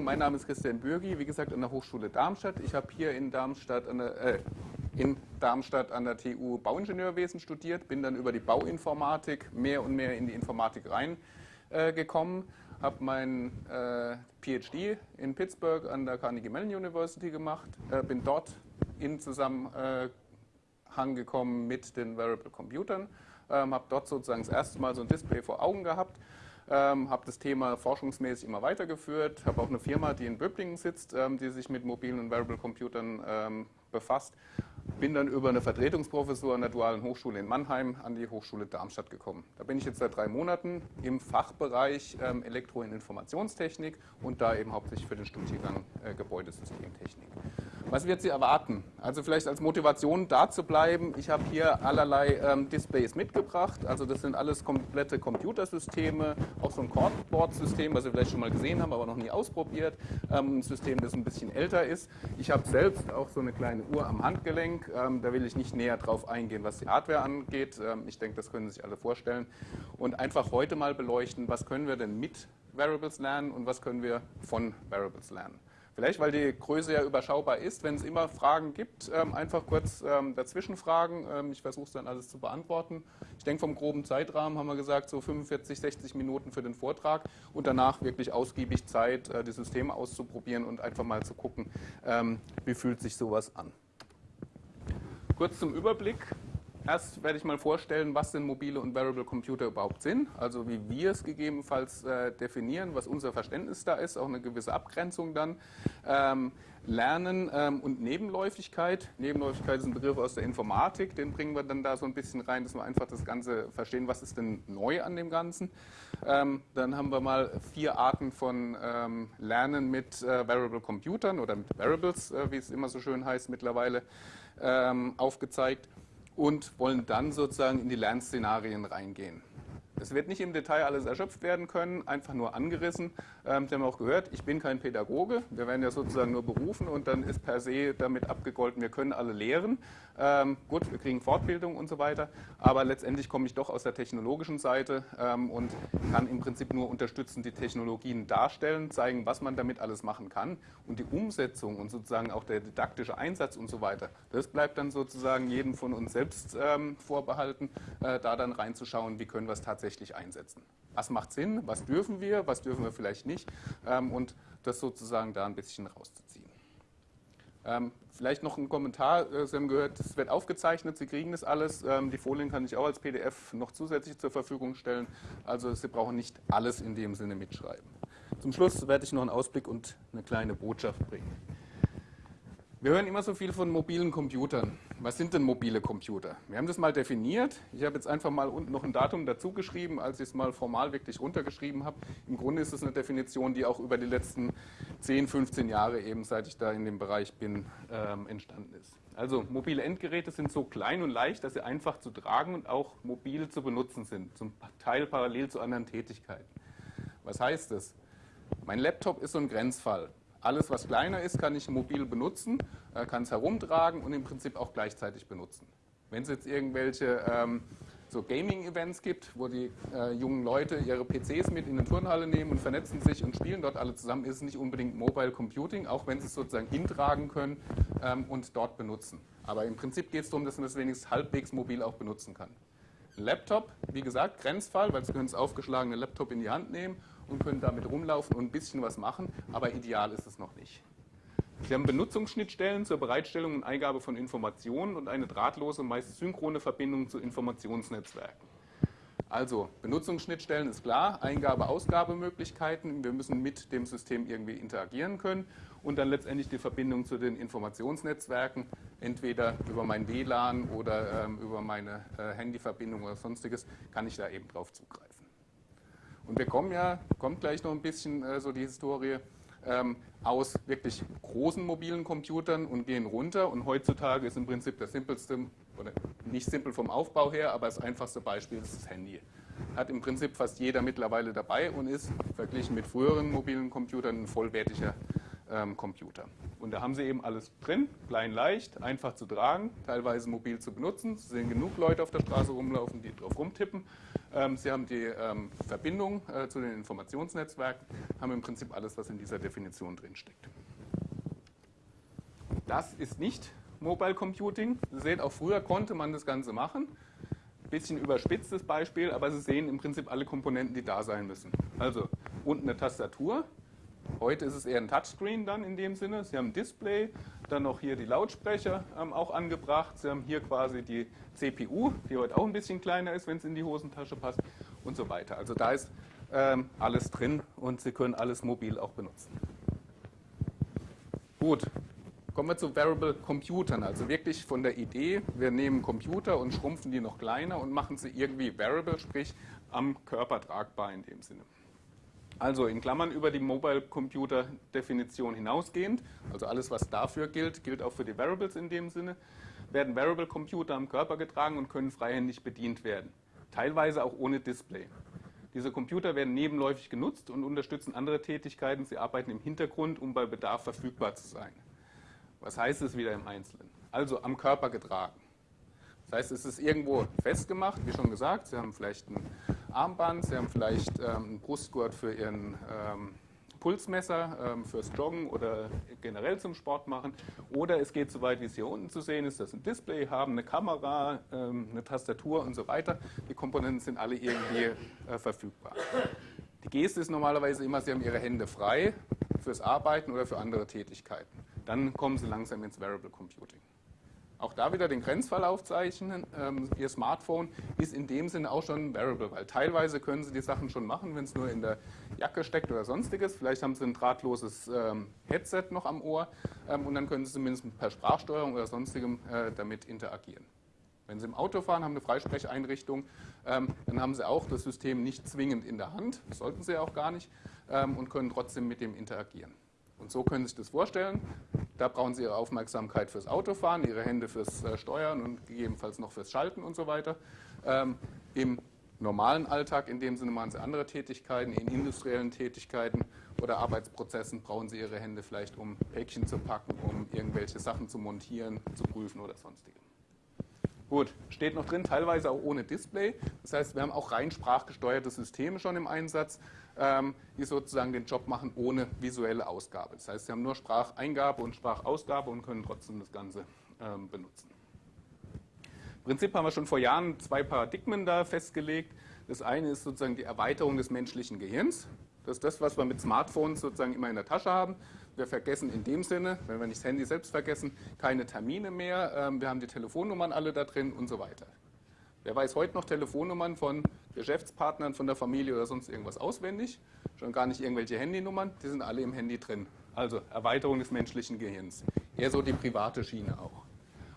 Vorstellung. Mein Name ist Christian Bürgi, wie gesagt an der Hochschule Darmstadt. Ich habe hier in Darmstadt an der, äh, in Darmstadt an der TU Bauingenieurwesen studiert, bin dann über die Bauinformatik mehr und mehr in die Informatik reingekommen, äh, habe mein äh, PhD in Pittsburgh an der Carnegie Mellon University gemacht, äh, bin dort in Zusammenhang gekommen mit den Variable Computern, ähm, habe dort sozusagen das erste Mal so ein Display vor Augen gehabt ähm, habe das Thema forschungsmäßig immer weitergeführt, habe auch eine Firma, die in Böblingen sitzt, ähm, die sich mit mobilen und Variable Computern ähm, befasst. Bin dann über eine Vertretungsprofessur an der Dualen Hochschule in Mannheim an die Hochschule Darmstadt gekommen. Da bin ich jetzt seit drei Monaten im Fachbereich ähm, Elektro- und Informationstechnik und da eben hauptsächlich für den Studiengang äh, Gebäudesystemtechnik. Was wird Sie erwarten? Also vielleicht als Motivation da zu bleiben. Ich habe hier allerlei ähm, Displays mitgebracht. Also das sind alles komplette Computersysteme, auch so ein Cordboard-System, was Sie vielleicht schon mal gesehen haben, aber noch nie ausprobiert. Ähm, ein System, das ein bisschen älter ist. Ich habe selbst auch so eine kleine Uhr am Handgelenk. Ähm, da will ich nicht näher drauf eingehen, was die Hardware angeht. Ähm, ich denke, das können Sie sich alle vorstellen. Und einfach heute mal beleuchten, was können wir denn mit Variables lernen und was können wir von Variables lernen. Vielleicht, weil die Größe ja überschaubar ist, wenn es immer Fragen gibt, ähm, einfach kurz ähm, dazwischen fragen. Ähm, ich versuche es dann alles zu beantworten. Ich denke, vom groben Zeitrahmen haben wir gesagt, so 45, 60 Minuten für den Vortrag und danach wirklich ausgiebig Zeit, äh, die Systeme auszuprobieren und einfach mal zu gucken, wie fühlt sich sowas an. Kurz zum Überblick. Erst werde ich mal vorstellen, was denn mobile und Variable Computer überhaupt sind, also wie wir es gegebenenfalls äh, definieren, was unser Verständnis da ist, auch eine gewisse Abgrenzung dann. Ähm, Lernen ähm, und Nebenläufigkeit. Nebenläufigkeit ist ein Begriff aus der Informatik, den bringen wir dann da so ein bisschen rein, dass wir einfach das Ganze verstehen, was ist denn neu an dem Ganzen. Ähm, dann haben wir mal vier Arten von ähm, Lernen mit äh, Variable Computern oder mit Variables, äh, wie es immer so schön heißt mittlerweile, ähm, aufgezeigt und wollen dann sozusagen in die Lernszenarien reingehen. Es wird nicht im Detail alles erschöpft werden können, einfach nur angerissen. Ähm, Sie haben auch gehört, ich bin kein Pädagoge. Wir werden ja sozusagen nur berufen und dann ist per se damit abgegolten, wir können alle lehren. Ähm, gut, wir kriegen Fortbildung und so weiter, aber letztendlich komme ich doch aus der technologischen Seite ähm, und kann im Prinzip nur unterstützend die Technologien darstellen, zeigen, was man damit alles machen kann und die Umsetzung und sozusagen auch der didaktische Einsatz und so weiter, das bleibt dann sozusagen jedem von uns selbst ähm, vorbehalten, äh, da dann reinzuschauen, wie können wir es tatsächlich einsetzen. Was macht Sinn, was dürfen wir, was dürfen wir vielleicht nicht ähm, und das sozusagen da ein bisschen rauszuziehen. Ähm, vielleicht noch ein Kommentar. Äh, Sie haben gehört, es wird aufgezeichnet, Sie kriegen das alles. Ähm, die Folien kann ich auch als PDF noch zusätzlich zur Verfügung stellen. Also Sie brauchen nicht alles in dem Sinne mitschreiben. Zum Schluss werde ich noch einen Ausblick und eine kleine Botschaft bringen. Wir hören immer so viel von mobilen Computern. Was sind denn mobile Computer? Wir haben das mal definiert. Ich habe jetzt einfach mal unten noch ein Datum dazu geschrieben, als ich es mal formal wirklich runtergeschrieben habe. Im Grunde ist es eine Definition, die auch über die letzten 10, 15 Jahre eben, seit ich da in dem Bereich bin, ähm, entstanden ist. Also mobile Endgeräte sind so klein und leicht, dass sie einfach zu tragen und auch mobil zu benutzen sind, zum Teil parallel zu anderen Tätigkeiten. Was heißt das? Mein Laptop ist so ein Grenzfall. Alles, was kleiner ist, kann ich mobil benutzen, äh, kann es herumtragen und im Prinzip auch gleichzeitig benutzen. Wenn es jetzt irgendwelche ähm, so Gaming-Events gibt, wo die äh, jungen Leute ihre PCs mit in eine Turnhalle nehmen und vernetzen sich und spielen dort alle zusammen, ist es nicht unbedingt Mobile Computing, auch wenn sie es sozusagen hintragen können ähm, und dort benutzen. Aber im Prinzip geht es darum, dass man es wenigstens halbwegs mobil auch benutzen kann. Ein Laptop, wie gesagt, Grenzfall, weil Sie können das aufgeschlagene Laptop in die Hand nehmen und können damit rumlaufen und ein bisschen was machen, aber ideal ist es noch nicht. Sie haben Benutzungsschnittstellen zur Bereitstellung und Eingabe von Informationen und eine drahtlose, meist synchrone Verbindung zu Informationsnetzwerken. Also Benutzungsschnittstellen ist klar, Eingabe-Ausgabemöglichkeiten, wir müssen mit dem System irgendwie interagieren können und dann letztendlich die Verbindung zu den Informationsnetzwerken, entweder über mein WLAN oder ähm, über meine äh, Handyverbindung oder sonstiges, kann ich da eben drauf zugreifen. Und wir kommen ja, kommt gleich noch ein bisschen äh, so die Historie, ähm, aus wirklich großen mobilen Computern und gehen runter. Und heutzutage ist im Prinzip das simpelste, oder nicht simpel vom Aufbau her, aber das einfachste Beispiel ist das Handy. Hat im Prinzip fast jeder mittlerweile dabei und ist verglichen mit früheren mobilen Computern ein vollwertiger ähm, Computer. Und da haben sie eben alles drin, klein, leicht, einfach zu tragen, teilweise mobil zu benutzen. Es sehen genug Leute auf der Straße rumlaufen, die drauf rumtippen. Ähm, Sie haben die ähm, Verbindung äh, zu den Informationsnetzwerken, haben im Prinzip alles, was in dieser Definition drinsteckt. Das ist nicht Mobile Computing. Sie sehen, auch früher konnte man das Ganze machen. Bisschen überspitztes Beispiel, aber Sie sehen im Prinzip alle Komponenten, die da sein müssen. Also unten eine Tastatur. Heute ist es eher ein Touchscreen dann in dem Sinne. Sie haben ein Display, dann noch hier die Lautsprecher ähm, auch angebracht. Sie haben hier quasi die CPU, die heute auch ein bisschen kleiner ist, wenn es in die Hosentasche passt und so weiter. Also da ist ähm, alles drin und Sie können alles mobil auch benutzen. Gut, kommen wir zu Variable Computern. Also wirklich von der Idee, wir nehmen Computer und schrumpfen die noch kleiner und machen sie irgendwie variable, sprich am Körper tragbar in dem Sinne. Also in Klammern über die Mobile Computer Definition hinausgehend, also alles was dafür gilt, gilt auch für die Variables in dem Sinne, werden Variable Computer am Körper getragen und können freihändig bedient werden. Teilweise auch ohne Display. Diese Computer werden nebenläufig genutzt und unterstützen andere Tätigkeiten. Sie arbeiten im Hintergrund, um bei Bedarf verfügbar zu sein. Was heißt es wieder im Einzelnen? Also am Körper getragen. Das heißt, es ist irgendwo festgemacht, wie schon gesagt. Sie haben vielleicht ein Armband, Sie haben vielleicht ähm, einen Brustgurt für Ihren ähm, Pulsmesser ähm, fürs Joggen oder generell zum Sport machen. Oder es geht so weit, wie es hier unten zu sehen ist, dass ein Display haben, eine Kamera, ähm, eine Tastatur und so weiter. Die Komponenten sind alle irgendwie äh, verfügbar. Die Geste ist normalerweise immer, Sie haben Ihre Hände frei fürs Arbeiten oder für andere Tätigkeiten. Dann kommen Sie langsam ins Variable Computing. Auch da wieder den Grenzfall aufzeichnen. Ähm, Ihr Smartphone ist in dem Sinne auch schon Variable, weil teilweise können Sie die Sachen schon machen, wenn es nur in der Jacke steckt oder sonstiges. Vielleicht haben Sie ein drahtloses ähm, Headset noch am Ohr ähm, und dann können Sie zumindest per Sprachsteuerung oder sonstigem äh, damit interagieren. Wenn Sie im Auto fahren, haben eine Freisprecheinrichtung, ähm, dann haben Sie auch das System nicht zwingend in der Hand, sollten Sie auch gar nicht, ähm, und können trotzdem mit dem interagieren. Und so können Sie sich das vorstellen. Da brauchen Sie Ihre Aufmerksamkeit fürs Autofahren, Ihre Hände fürs äh, Steuern und gegebenenfalls noch fürs Schalten und so weiter. Ähm, Im normalen Alltag, in dem Sinne machen Sie andere Tätigkeiten, in industriellen Tätigkeiten oder Arbeitsprozessen brauchen Sie Ihre Hände vielleicht, um Päckchen zu packen, um irgendwelche Sachen zu montieren, zu prüfen oder sonstiges. Gut, steht noch drin, teilweise auch ohne Display. Das heißt, wir haben auch rein sprachgesteuerte Systeme schon im Einsatz, ähm, die sozusagen den Job machen ohne visuelle Ausgabe. Das heißt, Sie haben nur Spracheingabe und Sprachausgabe und können trotzdem das Ganze ähm, benutzen. Im Prinzip haben wir schon vor Jahren zwei Paradigmen da festgelegt. Das eine ist sozusagen die Erweiterung des menschlichen Gehirns. Das ist das, was wir mit Smartphones sozusagen immer in der Tasche haben. Wir vergessen in dem Sinne, wenn wir nicht das Handy selbst vergessen, keine Termine mehr. Ähm, wir haben die Telefonnummern alle da drin und so weiter. Wer weiß heute noch Telefonnummern von Geschäftspartnern, von der Familie oder sonst irgendwas auswendig? Schon gar nicht irgendwelche Handynummern, die sind alle im Handy drin. Also Erweiterung des menschlichen Gehirns. Eher so die private Schiene auch.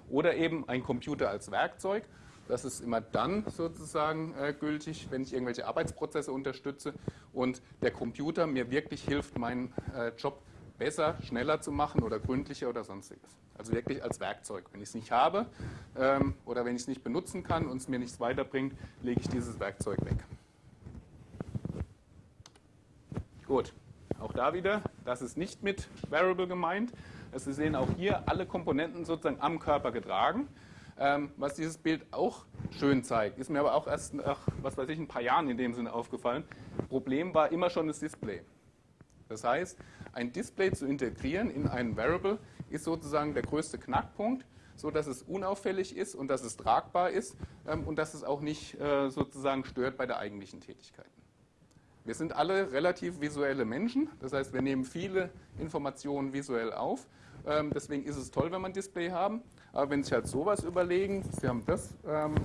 Oder eben ein Computer als Werkzeug. Das ist immer dann sozusagen äh, gültig, wenn ich irgendwelche Arbeitsprozesse unterstütze und der Computer mir wirklich hilft, meinen äh, Job besser, schneller zu machen oder gründlicher oder sonstiges. Also wirklich als Werkzeug. Wenn ich es nicht habe ähm, oder wenn ich es nicht benutzen kann und es mir nichts weiterbringt, lege ich dieses Werkzeug weg. Gut, auch da wieder, das ist nicht mit Variable gemeint. Also Sie sehen auch hier alle Komponenten sozusagen am Körper getragen. Ähm, was dieses Bild auch schön zeigt, ist mir aber auch erst nach, was weiß ich, ein paar Jahren in dem Sinne aufgefallen. Problem war immer schon das Display. Das heißt, ein Display zu integrieren in einen Variable ist sozusagen der größte Knackpunkt, so dass es unauffällig ist und dass es tragbar ist ähm, und dass es auch nicht äh, sozusagen stört bei der eigentlichen Tätigkeit. Wir sind alle relativ visuelle Menschen, das heißt, wir nehmen viele Informationen visuell auf. Ähm, deswegen ist es toll, wenn wir ein Display haben. Aber wenn Sie sich halt sowas überlegen, Sie haben das ähm,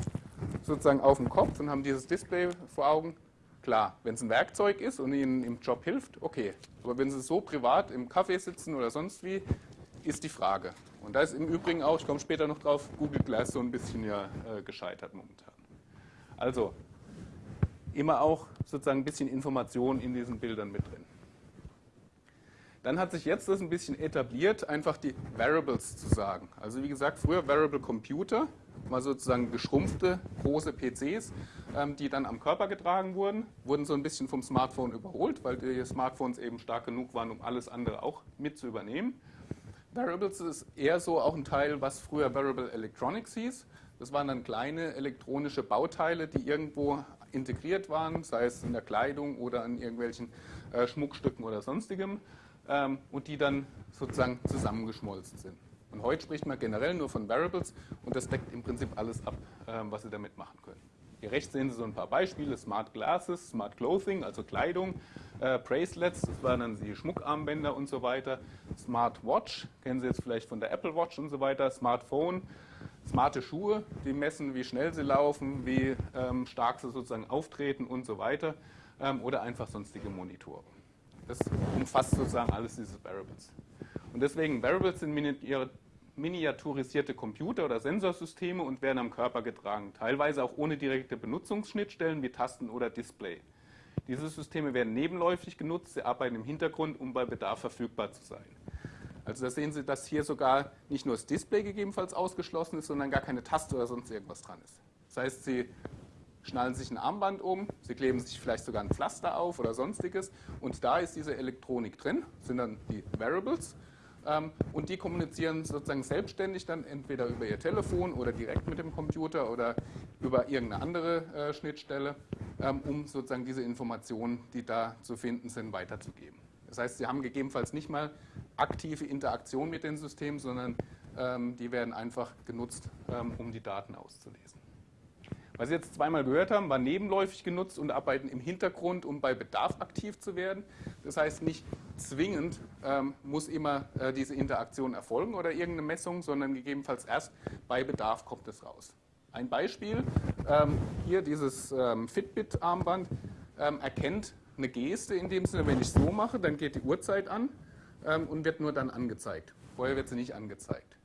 sozusagen auf dem Kopf und haben dieses Display vor Augen, klar, wenn es ein Werkzeug ist und Ihnen im Job hilft, okay. Aber wenn Sie so privat im Café sitzen oder sonst wie, ist die Frage. Und da ist im Übrigen auch, ich komme später noch drauf, Google Glass so ein bisschen ja äh, gescheitert momentan. Also immer auch sozusagen ein bisschen Information in diesen Bildern mit drin. Dann hat sich jetzt das ein bisschen etabliert, einfach die Variables zu sagen. Also wie gesagt, früher Variable Computer, mal sozusagen geschrumpfte große PCs, ähm, die dann am Körper getragen wurden, wurden so ein bisschen vom Smartphone überholt, weil die Smartphones eben stark genug waren, um alles andere auch mit zu übernehmen. Variables ist eher so auch ein Teil, was früher Variable Electronics hieß. Das waren dann kleine elektronische Bauteile, die irgendwo integriert waren, sei es in der Kleidung oder an irgendwelchen äh, Schmuckstücken oder sonstigem, ähm, und die dann sozusagen zusammengeschmolzen sind. Und heute spricht man generell nur von Variables und das deckt im Prinzip alles ab, ähm, was Sie damit machen können. Hier rechts sehen Sie so ein paar Beispiele, Smart Glasses, Smart Clothing, also Kleidung, äh, Bracelets, das waren dann die Schmuckarmbänder und so weiter, Smart Watch, kennen Sie jetzt vielleicht von der Apple Watch und so weiter, Smartphone, smarte Schuhe, die messen, wie schnell sie laufen, wie ähm, stark sie sozusagen auftreten und so weiter ähm, oder einfach sonstige Monitore. Das umfasst sozusagen alles diese Variables. Und deswegen, Variables sind miniaturisierte Computer oder Sensorsysteme und werden am Körper getragen, teilweise auch ohne direkte Benutzungsschnittstellen wie Tasten oder Display. Diese Systeme werden nebenläufig genutzt, sie arbeiten im Hintergrund, um bei Bedarf verfügbar zu sein. Also da sehen Sie, dass hier sogar nicht nur das Display gegebenenfalls ausgeschlossen ist, sondern gar keine Taste oder sonst irgendwas dran ist. Das heißt, Sie schnallen sich ein Armband um, Sie kleben sich vielleicht sogar ein Pflaster auf oder sonstiges und da ist diese Elektronik drin, sind dann die Variables und die kommunizieren sozusagen selbstständig dann entweder über ihr Telefon oder direkt mit dem Computer oder über irgendeine andere äh, Schnittstelle, ähm, um sozusagen diese Informationen, die da zu finden sind, weiterzugeben. Das heißt, sie haben gegebenenfalls nicht mal aktive Interaktion mit den Systemen, sondern ähm, die werden einfach genutzt, um die Daten auszulesen. Was Sie jetzt zweimal gehört haben, war nebenläufig genutzt und arbeiten im Hintergrund, um bei Bedarf aktiv zu werden. Das heißt, nicht zwingend ähm, muss immer äh, diese Interaktion erfolgen oder irgendeine Messung, sondern gegebenenfalls erst bei Bedarf kommt es raus. Ein Beispiel, ähm, hier dieses ähm, Fitbit-Armband ähm, erkennt eine Geste in dem Sinne, wenn ich so mache, dann geht die Uhrzeit an ähm, und wird nur dann angezeigt. Vorher wird sie nicht angezeigt.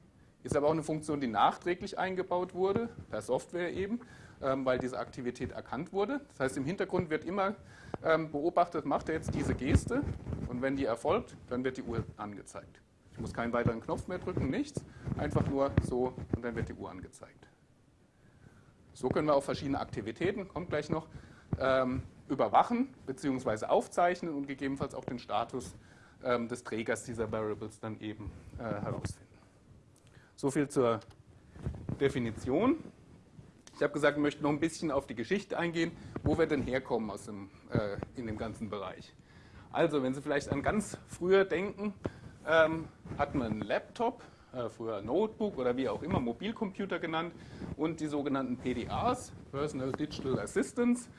Ist aber auch eine Funktion, die nachträglich eingebaut wurde, per Software eben. Ähm, weil diese Aktivität erkannt wurde. Das heißt, im Hintergrund wird immer ähm, beobachtet, macht er jetzt diese Geste und wenn die erfolgt, dann wird die Uhr angezeigt. Ich muss keinen weiteren Knopf mehr drücken, nichts, einfach nur so und dann wird die Uhr angezeigt. So können wir auch verschiedene Aktivitäten, kommt gleich noch, ähm, überwachen bzw. aufzeichnen und gegebenenfalls auch den Status des Trägers dieser Variables dann eben äh, herausfinden. So viel zur Definition. Ich habe gesagt, ich möchte noch ein bisschen auf die Geschichte eingehen, wo wir denn herkommen aus dem, äh, in dem ganzen Bereich. Also, wenn Sie vielleicht an ganz früher denken, ähm, hat man einen Laptop, äh, früher Notebook oder wie auch immer, Mobilcomputer genannt und die sogenannten PDAs, Personal Digital Assistants.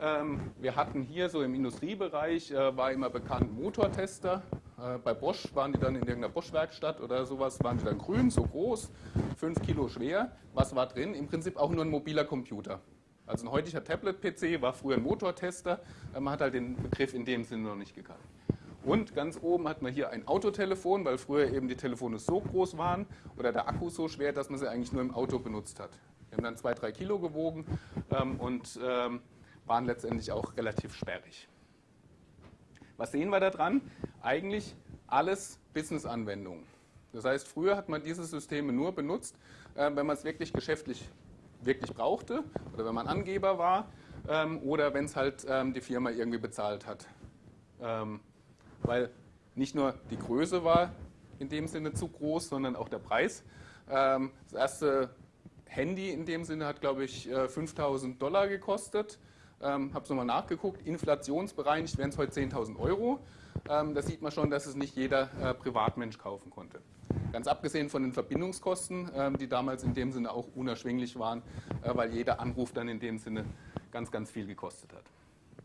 Ähm, wir hatten hier so im Industriebereich, äh, war immer bekannt Motortester, äh, bei Bosch waren die dann in irgendeiner Bosch-Werkstatt oder sowas, waren die dann grün, so groß, 5 Kilo schwer. Was war drin? Im Prinzip auch nur ein mobiler Computer. Also ein heutiger Tablet-PC war früher ein Motortester, man hat halt den Begriff in dem Sinne noch nicht gekannt. Und ganz oben hat man hier ein Autotelefon, weil früher eben die Telefone so groß waren oder der Akku so schwer, dass man sie eigentlich nur im Auto benutzt hat. Die haben dann 2-3 Kilo gewogen ähm, und ähm, waren letztendlich auch relativ sperrig. Was sehen wir da dran? Eigentlich alles Business-Anwendungen. Das heißt, früher hat man diese Systeme nur benutzt, äh, wenn man es wirklich geschäftlich wirklich brauchte oder wenn man Angeber war ähm, oder wenn es halt ähm, die Firma irgendwie bezahlt hat. Ähm, weil nicht nur die Größe war in dem Sinne zu groß, sondern auch der Preis. Das erste Handy in dem Sinne hat, glaube ich, 5000 äh, Dollar gekostet ähm, habe es nochmal nachgeguckt, inflationsbereinigt wären es heute 10.000 Euro. Ähm, da sieht man schon, dass es nicht jeder äh, Privatmensch kaufen konnte. Ganz abgesehen von den Verbindungskosten, ähm, die damals in dem Sinne auch unerschwinglich waren, äh, weil jeder Anruf dann in dem Sinne ganz, ganz viel gekostet hat.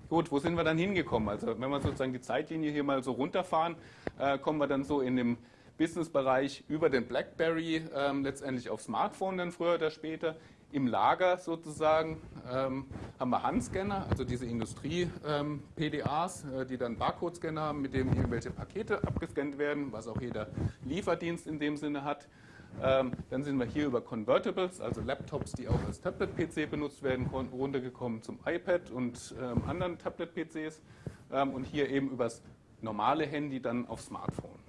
Gut, wo sind wir dann hingekommen? Also wenn wir sozusagen die Zeitlinie hier mal so runterfahren, äh, kommen wir dann so in dem Businessbereich über den BlackBerry ähm, letztendlich auf Smartphone dann früher oder später im Lager sozusagen ähm, haben wir Handscanner, also diese Industrie-PDAs, ähm, äh, die dann Barcode-Scanner haben, mit denen irgendwelche Pakete abgescannt werden, was auch jeder Lieferdienst in dem Sinne hat. Ähm, dann sind wir hier über Convertibles, also Laptops, die auch als Tablet-PC benutzt werden runtergekommen zum iPad und ähm, anderen Tablet-PCs ähm, und hier eben übers normale Handy dann auf Smartphone.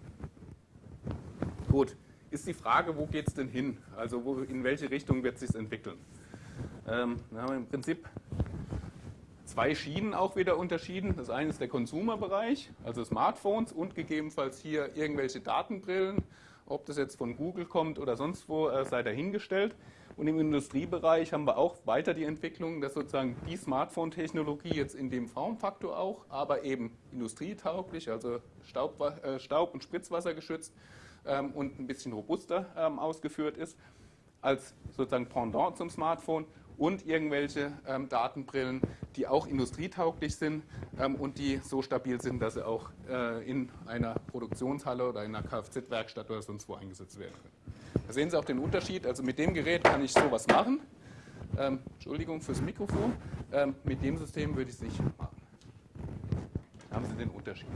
Gut, ist die Frage, wo geht es denn hin? Also wo, in welche Richtung wird es sich entwickeln? Ähm, wir haben im Prinzip zwei Schienen auch wieder unterschieden. Das eine ist der Konsumerbereich, also Smartphones und gegebenenfalls hier irgendwelche Datenbrillen. Ob das jetzt von Google kommt oder sonst wo, äh, sei dahingestellt. Und im Industriebereich haben wir auch weiter die Entwicklung, dass sozusagen die Smartphone-Technologie jetzt in dem Formfaktor auch, aber eben industrietauglich, also Staub, äh, Staub und Spritzwasser geschützt ähm, und ein bisschen robuster ähm, ausgeführt ist, als sozusagen Pendant zum Smartphone und irgendwelche ähm, Datenbrillen, die auch industrietauglich sind ähm, und die so stabil sind, dass sie auch äh, in einer Produktionshalle oder in einer Kfz-Werkstatt oder sonst wo eingesetzt werden können. Da sehen Sie auch den Unterschied. Also mit dem Gerät kann ich sowas machen. Ähm, Entschuldigung fürs Mikrofon. Ähm, mit dem System würde ich es nicht machen. Da haben Sie den Unterschied.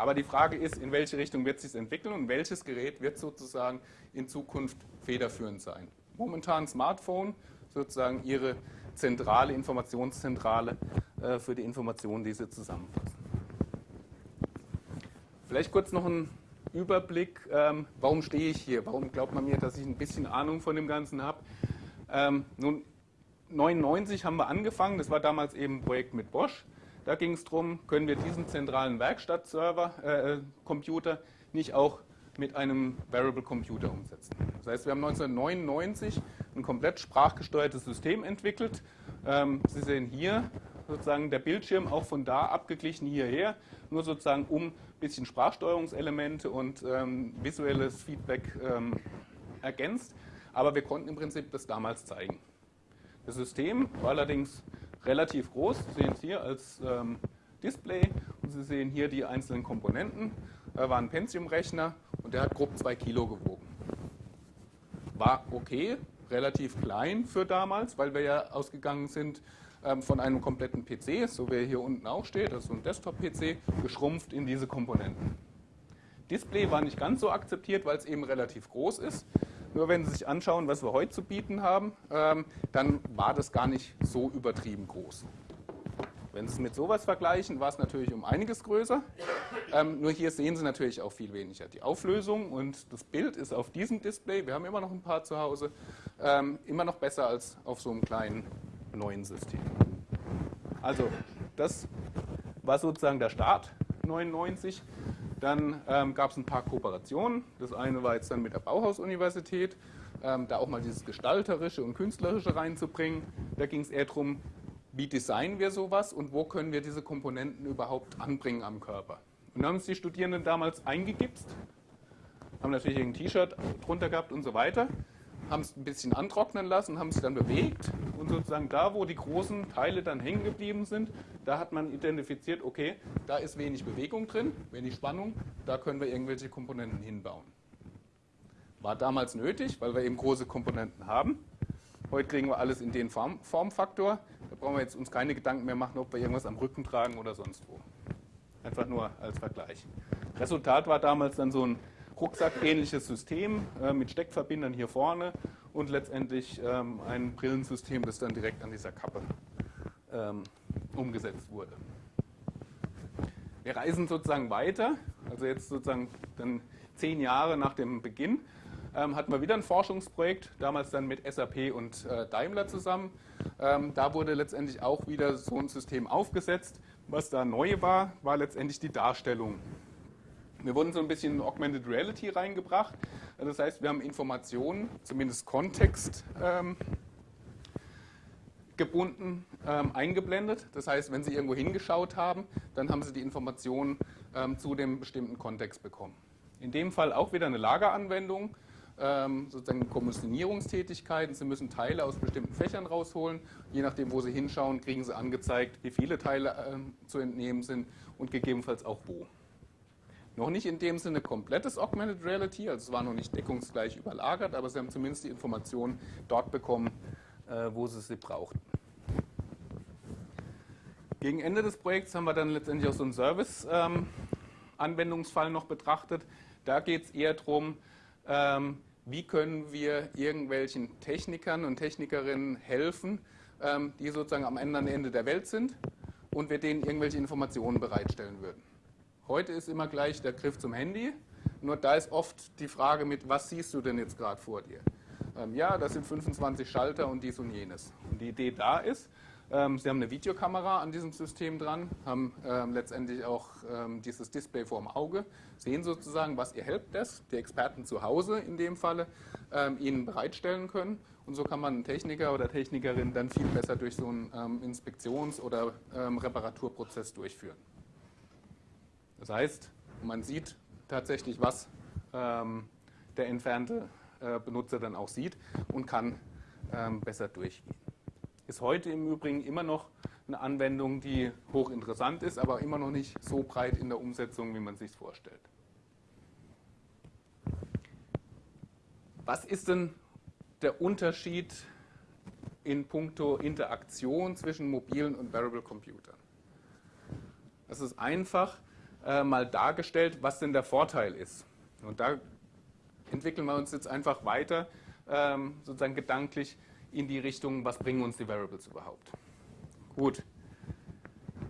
Aber die Frage ist, in welche Richtung wird es sich entwickeln und welches Gerät wird sozusagen in Zukunft federführend sein. Momentan Smartphone, sozusagen ihre zentrale Informationszentrale äh, für die Informationen, die sie zusammenfassen. Vielleicht kurz noch ein Überblick, ähm, warum stehe ich hier? Warum glaubt man mir, dass ich ein bisschen Ahnung von dem Ganzen habe? Ähm, nun, 1999 haben wir angefangen, das war damals eben ein Projekt mit Bosch. Da ging es darum, können wir diesen zentralen Werkstattserver, äh, Computer, nicht auch mit einem Variable Computer umsetzen. Das heißt, wir haben 1999 ein komplett sprachgesteuertes System entwickelt. Ähm, Sie sehen hier sozusagen der Bildschirm auch von da abgeglichen hierher, nur sozusagen um ein bisschen Sprachsteuerungselemente und ähm, visuelles Feedback ähm, ergänzt. Aber wir konnten im Prinzip das damals zeigen. Das System war allerdings relativ groß. Sie sehen es hier als ähm, Display und Sie sehen hier die einzelnen Komponenten. Da war ein Pentium-Rechner und der hat grob 2 Kilo gewogen. War okay, relativ klein für damals, weil wir ja ausgegangen sind ähm, von einem kompletten PC, so wie er hier unten auch steht, also ein Desktop-PC, geschrumpft in diese Komponenten. Display war nicht ganz so akzeptiert, weil es eben relativ groß ist. Nur wenn Sie sich anschauen, was wir heute zu bieten haben, ähm, dann war das gar nicht so übertrieben groß. Wenn Sie es mit sowas vergleichen, war es natürlich um einiges größer. Ähm, nur hier sehen Sie natürlich auch viel weniger. Die Auflösung und das Bild ist auf diesem Display, wir haben immer noch ein paar zu Hause, ähm, immer noch besser als auf so einem kleinen neuen System. Also das war sozusagen der Start 99. Dann ähm, gab es ein paar Kooperationen. Das eine war jetzt dann mit der Bauhaus-Universität, ähm, da auch mal dieses Gestalterische und Künstlerische reinzubringen. Da ging es eher darum, wie designen wir sowas und wo können wir diese Komponenten überhaupt anbringen am Körper. Und dann haben es die Studierenden damals eingegipst, haben natürlich ein T-Shirt drunter gehabt und so weiter haben es ein bisschen antrocknen lassen, haben es dann bewegt und sozusagen da, wo die großen Teile dann hängen geblieben sind, da hat man identifiziert, okay, da ist wenig Bewegung drin, wenig Spannung, da können wir irgendwelche Komponenten hinbauen. War damals nötig, weil wir eben große Komponenten haben. Heute kriegen wir alles in den Form Formfaktor. Da brauchen wir jetzt uns keine Gedanken mehr machen, ob wir irgendwas am Rücken tragen oder sonst wo. Einfach nur als Vergleich. Resultat war damals dann so ein rucksackähnliches System äh, mit Steckverbindern hier vorne und letztendlich ähm, ein Brillensystem, das dann direkt an dieser Kappe ähm, umgesetzt wurde. Wir reisen sozusagen weiter, also jetzt sozusagen dann zehn Jahre nach dem Beginn ähm, hatten wir wieder ein Forschungsprojekt, damals dann mit SAP und äh, Daimler zusammen. Ähm, da wurde letztendlich auch wieder so ein System aufgesetzt. Was da neu war, war letztendlich die Darstellung wir wurden so ein bisschen in Augmented Reality reingebracht. Das heißt, wir haben Informationen, zumindest Kontext ähm, gebunden, ähm, eingeblendet. Das heißt, wenn Sie irgendwo hingeschaut haben, dann haben Sie die Informationen ähm, zu dem bestimmten Kontext bekommen. In dem Fall auch wieder eine Lageranwendung, ähm, sozusagen Kommissionierungstätigkeiten. Sie müssen Teile aus bestimmten Fächern rausholen. Je nachdem, wo Sie hinschauen, kriegen Sie angezeigt, wie viele Teile ähm, zu entnehmen sind und gegebenenfalls auch wo. Noch nicht in dem Sinne komplettes Augmented Reality, also es war noch nicht deckungsgleich überlagert, aber Sie haben zumindest die Informationen dort bekommen, wo Sie sie brauchten. Gegen Ende des Projekts haben wir dann letztendlich auch so einen Service-Anwendungsfall noch betrachtet. Da geht es eher darum, ähm, wie können wir irgendwelchen Technikern und Technikerinnen helfen, ähm, die sozusagen am Ende der Welt sind und wir denen irgendwelche Informationen bereitstellen würden. Heute ist immer gleich der Griff zum Handy. Nur da ist oft die Frage mit, was siehst du denn jetzt gerade vor dir? Ähm, ja, das sind 25 Schalter und dies und jenes. Und die Idee da ist, Ähm, Sie haben eine Videokamera an diesem System dran, haben ähm, letztendlich auch ähm, dieses Display vor dem Auge, sehen sozusagen, was Ihr Helpdesk, die Experten zu Hause in dem Falle, ähm, Ihnen bereitstellen können. Und so kann man einen Techniker oder Technikerin dann viel besser durch so einen ähm, Inspektions- oder Reparaturprozess durchführen. Das heißt, man sieht tatsächlich, was der entfernte Benutzer dann auch sieht und kann besser durchgehen. Ist heute im Übrigen immer noch eine Anwendung, die hochinteressant ist, aber immer noch nicht so breit in der Umsetzung, wie man sich vorstellt. Was ist denn der Unterschied in puncto Interaktion zwischen mobilen und Variable Computern? Das ist einfach äh, mal dargestellt, was denn der Vorteil ist. Und da entwickeln wir uns jetzt einfach weiter, ähm, sozusagen gedanklich, in die Richtung, was bringen uns die Variables überhaupt. Gut.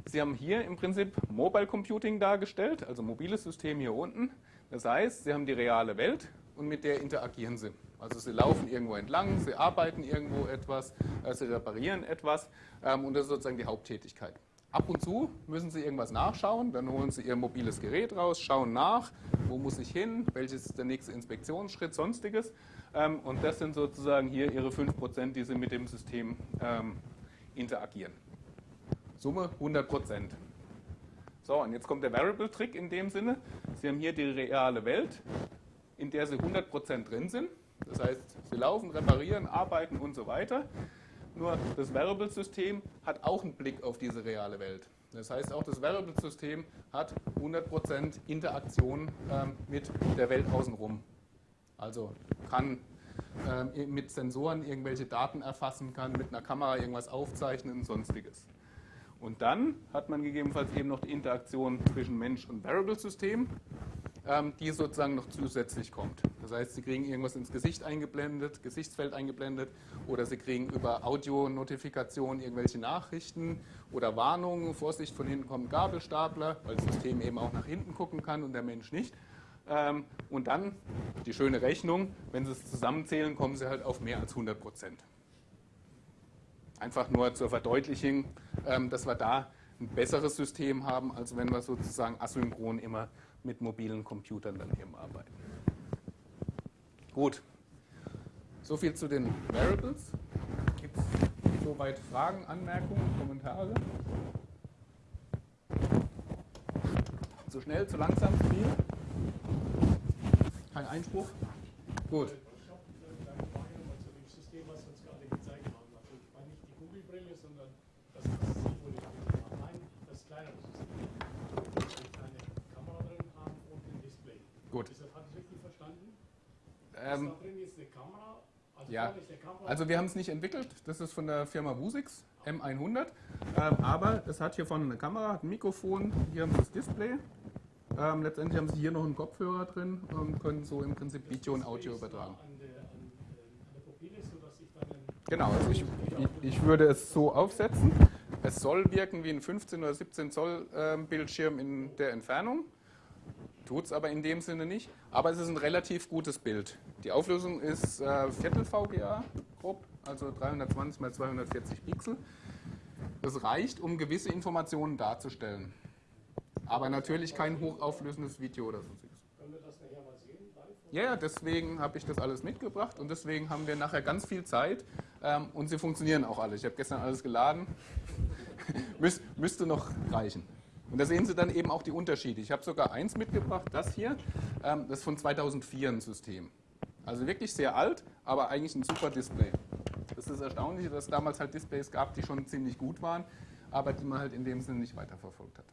Sie haben hier im Prinzip Mobile Computing dargestellt, also mobiles System hier unten. Das heißt, Sie haben die reale Welt und mit der interagieren Sie. Also Sie laufen irgendwo entlang, Sie arbeiten irgendwo etwas, äh, Sie reparieren etwas ähm, und das ist sozusagen die Haupttätigkeit. Ab und zu müssen Sie irgendwas nachschauen, dann holen Sie Ihr mobiles Gerät raus, schauen nach, wo muss ich hin, welches ist der nächste Inspektionsschritt, sonstiges. Ähm, und das sind sozusagen hier Ihre 5%, die Sie mit dem System ähm, interagieren. Summe 100%. So, und jetzt kommt der Variable-Trick in dem Sinne. Sie haben hier die reale Welt, in der Sie 100% drin sind. Das heißt, Sie laufen, reparieren, arbeiten und so weiter. Nur das Variable-System hat auch einen Blick auf diese reale Welt. Das heißt, auch das Variable-System hat 100% Interaktion ähm, mit der Welt außenrum. Also kann äh, mit Sensoren irgendwelche Daten erfassen, kann mit einer Kamera irgendwas aufzeichnen und sonstiges. Und dann hat man gegebenenfalls eben noch die Interaktion zwischen Mensch und Variable-System, ähm, die sozusagen noch zusätzlich kommt. Das heißt, Sie kriegen irgendwas ins Gesicht eingeblendet, Gesichtsfeld eingeblendet oder Sie kriegen über Audio-Notifikation irgendwelche Nachrichten oder Warnungen, Vorsicht, von hinten kommt ein Gabelstapler, weil das System eben auch nach hinten gucken kann und der Mensch nicht. Ähm, und dann die schöne Rechnung, wenn Sie es zusammenzählen, kommen Sie halt auf mehr als 100 Prozent. Einfach nur zur Verdeutlichung, ähm, dass wir da ein besseres System haben, als wenn wir sozusagen asynchron immer mit mobilen Computern dann eben arbeiten. Gut, soviel zu den Variables. Gibt es soweit Fragen, Anmerkungen, Kommentare? Zu schnell, zu langsam, zu viel? Kein Einspruch? Gut. Ich habe eine Frage nochmal zu dem System, was Sie uns gerade gezeigt haben. Also ich meine nicht die Google-Brille, sondern das, was Sie wohl Nein, das kleinere System. Wo Sie eine Kamera drin haben und ein Display. Gut. Ist das, ich richtig verstanden? Ähm, da drin ist eine Kamera. Also ja. Also wir haben es nicht entwickelt, das ist von der Firma Vusix M100, ähm, aber es hat hier vorne eine Kamera, hat ein Mikrofon, hier haben Sie das Display. Ähm, letztendlich haben Sie hier noch einen Kopfhörer drin und können so im Prinzip Video und Audio übertragen. Genau, also ich, ich, ich würde es so aufsetzen. Es soll wirken wie ein 15 oder 17 Zoll ähm, Bildschirm in der Entfernung. Tut es aber in dem Sinne nicht. Aber es ist ein relativ gutes Bild. Die Auflösung ist äh, Viertel VGA grob, also 320 x 240 Pixel. Das reicht, um gewisse Informationen darzustellen. Aber natürlich kein hochauflösendes Video oder sonstiges. Können wir das nachher mal sehen? Ja, deswegen habe ich das alles mitgebracht und deswegen haben wir nachher ganz viel Zeit ähm, und sie funktionieren auch alle. Ich habe gestern alles geladen. Müs müsste noch reichen. Und da sehen Sie dann eben auch die Unterschiede. Ich habe sogar eins mitgebracht, das hier. Ähm, das ist von 2004 ein System. Also wirklich sehr alt, aber eigentlich ein super Display. Das ist erstaunlich, dass es damals halt Displays gab, die schon ziemlich gut waren, aber die man halt in dem Sinne nicht weiterverfolgt hat.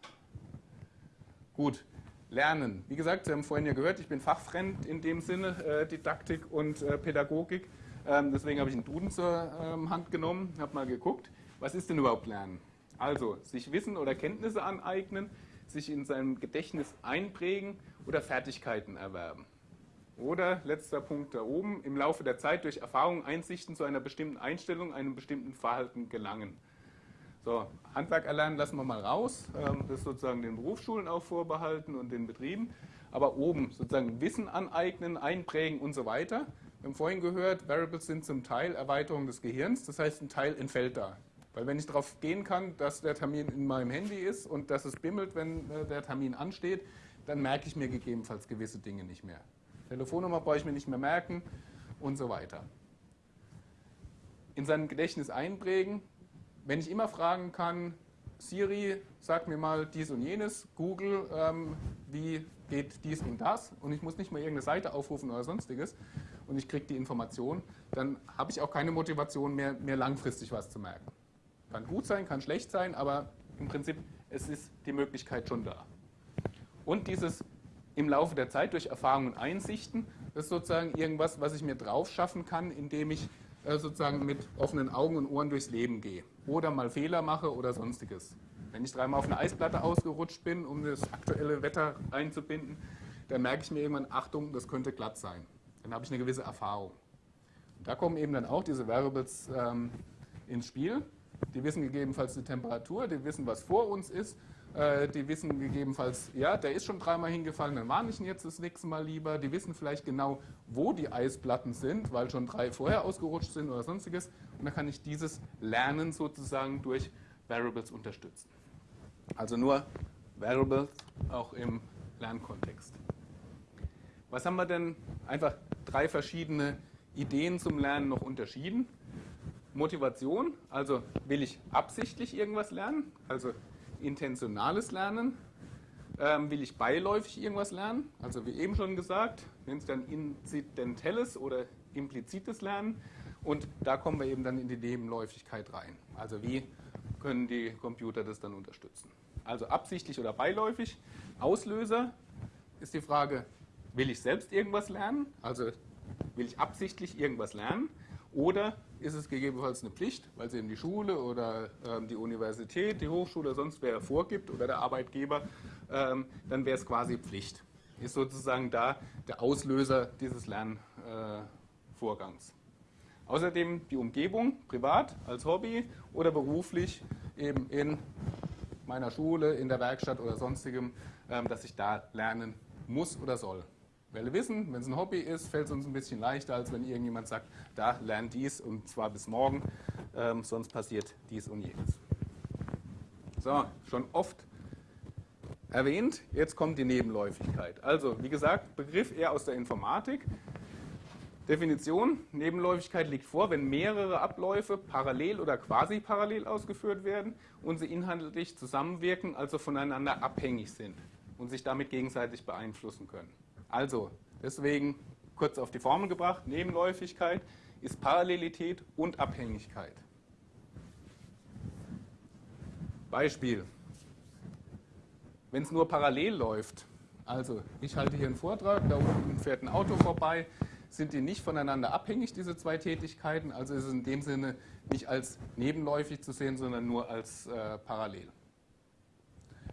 Gut, lernen. Wie gesagt, Sie haben vorhin ja gehört, ich bin fachfremd in dem Sinne, äh, Didaktik und äh, Pädagogik. Ähm, deswegen habe ich einen Duden zur ähm, Hand genommen, habe mal geguckt, was ist denn überhaupt Lernen? Also, sich Wissen oder Kenntnisse aneignen, sich in seinem Gedächtnis einprägen oder Fertigkeiten erwerben. Oder, letzter Punkt da oben, im Laufe der Zeit durch Erfahrung, Einsichten zu einer bestimmten Einstellung, einem bestimmten Verhalten gelangen. So, Handwerk erlernen lassen wir mal raus. Ähm, das ist sozusagen den Berufsschulen auch vorbehalten und den Betrieben. Aber oben sozusagen Wissen aneignen, einprägen und so weiter. Wir haben vorhin gehört, Variables sind zum Teil Erweiterung des Gehirns. Das heißt, ein Teil entfällt da. Weil wenn ich darauf gehen kann, dass der Termin in meinem Handy ist und dass es bimmelt, wenn äh, der Termin ansteht, dann merke ich mir gegebenenfalls gewisse Dinge nicht mehr. Telefonnummer brauche ich mir nicht mehr merken und so weiter. In seinem Gedächtnis einprägen, wenn ich immer fragen kann, Siri, sag mir mal dies und jenes, Google, ähm, wie geht dies und das und ich muss nicht mal irgendeine Seite aufrufen oder sonstiges und ich kriege die Information, dann habe ich auch keine Motivation mehr, mir langfristig was zu merken. Kann gut sein, kann schlecht sein, aber im Prinzip es ist die Möglichkeit schon da. Und dieses im Laufe der Zeit durch Erfahrungen und Einsichten, ist sozusagen irgendwas, was ich mir drauf schaffen kann, indem ich äh, sozusagen mit offenen Augen und Ohren durchs Leben gehe oder mal Fehler mache oder sonstiges. Wenn ich dreimal auf eine Eisplatte ausgerutscht bin, um das aktuelle Wetter einzubinden, dann merke ich mir irgendwann, Achtung, das könnte glatt sein. Dann habe ich eine gewisse Erfahrung. Und da kommen eben dann auch diese Variables ähm, ins Spiel. Die wissen gegebenenfalls die Temperatur, die wissen, was vor uns ist. Äh, die wissen gegebenenfalls, ja, der ist schon dreimal hingefallen, dann warne ich ihn jetzt das nächste Mal lieber. Die wissen vielleicht genau, wo die Eisplatten sind, weil schon drei vorher ausgerutscht sind oder sonstiges. Und dann kann ich dieses Lernen sozusagen durch Variables unterstützen. Also nur Variables auch im Lernkontext. Was haben wir denn? Einfach drei verschiedene Ideen zum Lernen noch unterschieden. Motivation, also will ich absichtlich irgendwas lernen, also intentionales Lernen. Ähm, will ich beiläufig irgendwas lernen, also wie eben schon gesagt, nennt es dann inzidentelles oder implizites Lernen. Und da kommen wir eben dann in die Nebenläufigkeit rein. Also wie können die Computer das dann unterstützen? Also absichtlich oder beiläufig. Auslöser ist die Frage, will ich selbst irgendwas lernen? Also will ich absichtlich irgendwas lernen? Oder ist es gegebenenfalls eine Pflicht, weil es eben die Schule oder ähm, die Universität, die Hochschule, sonst wer vorgibt oder der Arbeitgeber, ähm, dann wäre es quasi Pflicht. Ist sozusagen da der Auslöser dieses Lernvorgangs. Äh, Außerdem die Umgebung, privat, als Hobby oder beruflich, eben in meiner Schule, in der Werkstatt oder sonstigem, ähm, dass ich da lernen muss oder soll. Weil wissen, wenn es ein Hobby ist, fällt es uns ein bisschen leichter, als wenn irgendjemand sagt, da lernt dies und zwar bis morgen, ähm, sonst passiert dies und jenes. So, schon oft erwähnt, jetzt kommt die Nebenläufigkeit. Also, wie gesagt, Begriff eher aus der Informatik. Definition, Nebenläufigkeit liegt vor, wenn mehrere Abläufe parallel oder quasi parallel ausgeführt werden und sie inhaltlich zusammenwirken, also voneinander abhängig sind und sich damit gegenseitig beeinflussen können. Also, deswegen kurz auf die Formel gebracht, Nebenläufigkeit ist Parallelität und Abhängigkeit. Beispiel. Wenn es nur parallel läuft, also ich halte hier einen Vortrag, da unten fährt ein Auto vorbei, sind die nicht voneinander abhängig, diese zwei Tätigkeiten, also ist es in dem Sinne nicht als nebenläufig zu sehen, sondern nur als äh, parallel.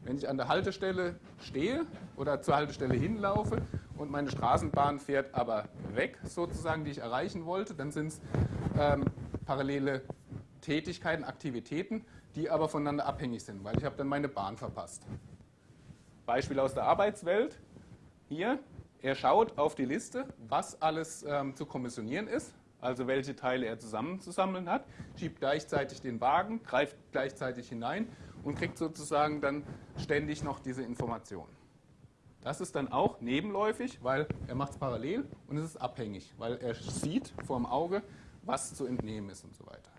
Wenn ich an der Haltestelle stehe oder zur Haltestelle hinlaufe und meine Straßenbahn fährt aber weg, sozusagen, die ich erreichen wollte, dann sind es ähm, parallele Tätigkeiten, Aktivitäten, die aber voneinander abhängig sind, weil ich habe dann meine Bahn verpasst. Beispiel aus der Arbeitswelt. Hier, er schaut auf die Liste, was alles ähm, zu kommissionieren ist, also welche Teile er zusammenzusammeln hat, schiebt gleichzeitig den Wagen, greift gleichzeitig hinein und kriegt sozusagen dann ständig noch diese Information. Das ist dann auch nebenläufig, weil er macht es parallel und es ist abhängig, weil er sieht vor dem Auge, was zu entnehmen ist und so weiter.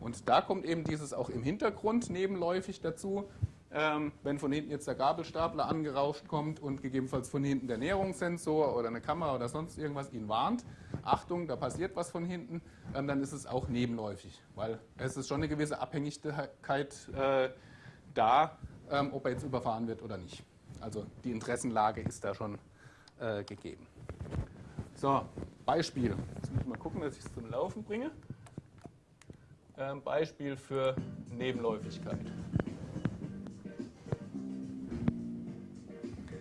Und da kommt eben dieses auch im Hintergrund nebenläufig dazu, ähm, wenn von hinten jetzt der Gabelstapler angerauscht kommt und gegebenenfalls von hinten der Näherungssensor oder eine Kamera oder sonst irgendwas ihn warnt, Achtung, da passiert was von hinten, ähm, dann ist es auch nebenläufig, weil es ist schon eine gewisse Abhängigkeit äh, da, ähm, ob er jetzt überfahren wird oder nicht. Also die Interessenlage ist da schon äh, gegeben. So, Beispiel. Jetzt muss ich mal gucken, dass ich es zum Laufen bringe. Ähm, Beispiel für Nebenläufigkeit.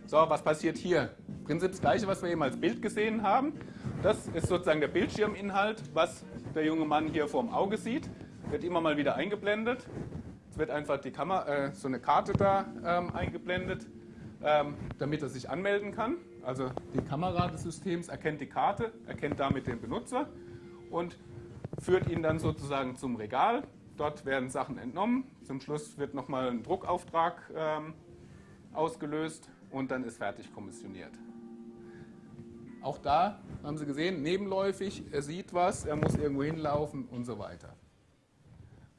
So, was passiert hier? Im Prinzip das gleiche, was wir eben als Bild gesehen haben. Das ist sozusagen der Bildschirminhalt, was der junge Mann hier vor dem Auge sieht. Wird immer mal wieder eingeblendet. Es wird einfach die Kamera, äh, so eine Karte da ähm, eingeblendet, damit er sich anmelden kann. Also die Kamera des Systems erkennt die Karte, erkennt damit den Benutzer und führt ihn dann sozusagen zum Regal, dort werden Sachen entnommen. Zum Schluss wird nochmal ein Druckauftrag ähm, ausgelöst und dann ist fertig kommissioniert. Auch da haben Sie gesehen, nebenläufig, er sieht was, er muss irgendwo hinlaufen und so weiter.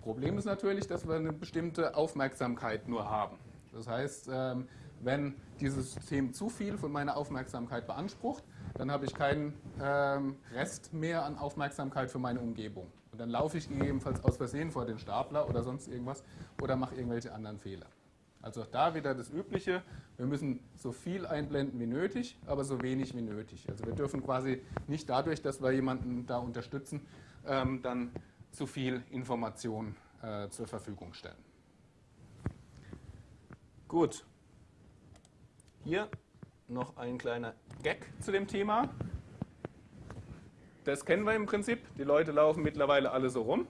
Problem ist natürlich, dass wir eine bestimmte Aufmerksamkeit nur haben. Das heißt, ähm, wenn dieses System zu viel von meiner Aufmerksamkeit beansprucht, dann habe ich keinen ähm, Rest mehr an Aufmerksamkeit für meine Umgebung. Und dann laufe ich gegebenenfalls aus Versehen vor den Stapler oder sonst irgendwas oder mache irgendwelche anderen Fehler. Also auch da wieder das Übliche, wir müssen so viel einblenden wie nötig, aber so wenig wie nötig. Also wir dürfen quasi nicht dadurch, dass wir jemanden da unterstützen, ähm, dann zu viel Information äh, zur Verfügung stellen. Gut. Hier noch ein kleiner Gag zu dem Thema. Das kennen wir im Prinzip. Die Leute laufen mittlerweile alle so rum.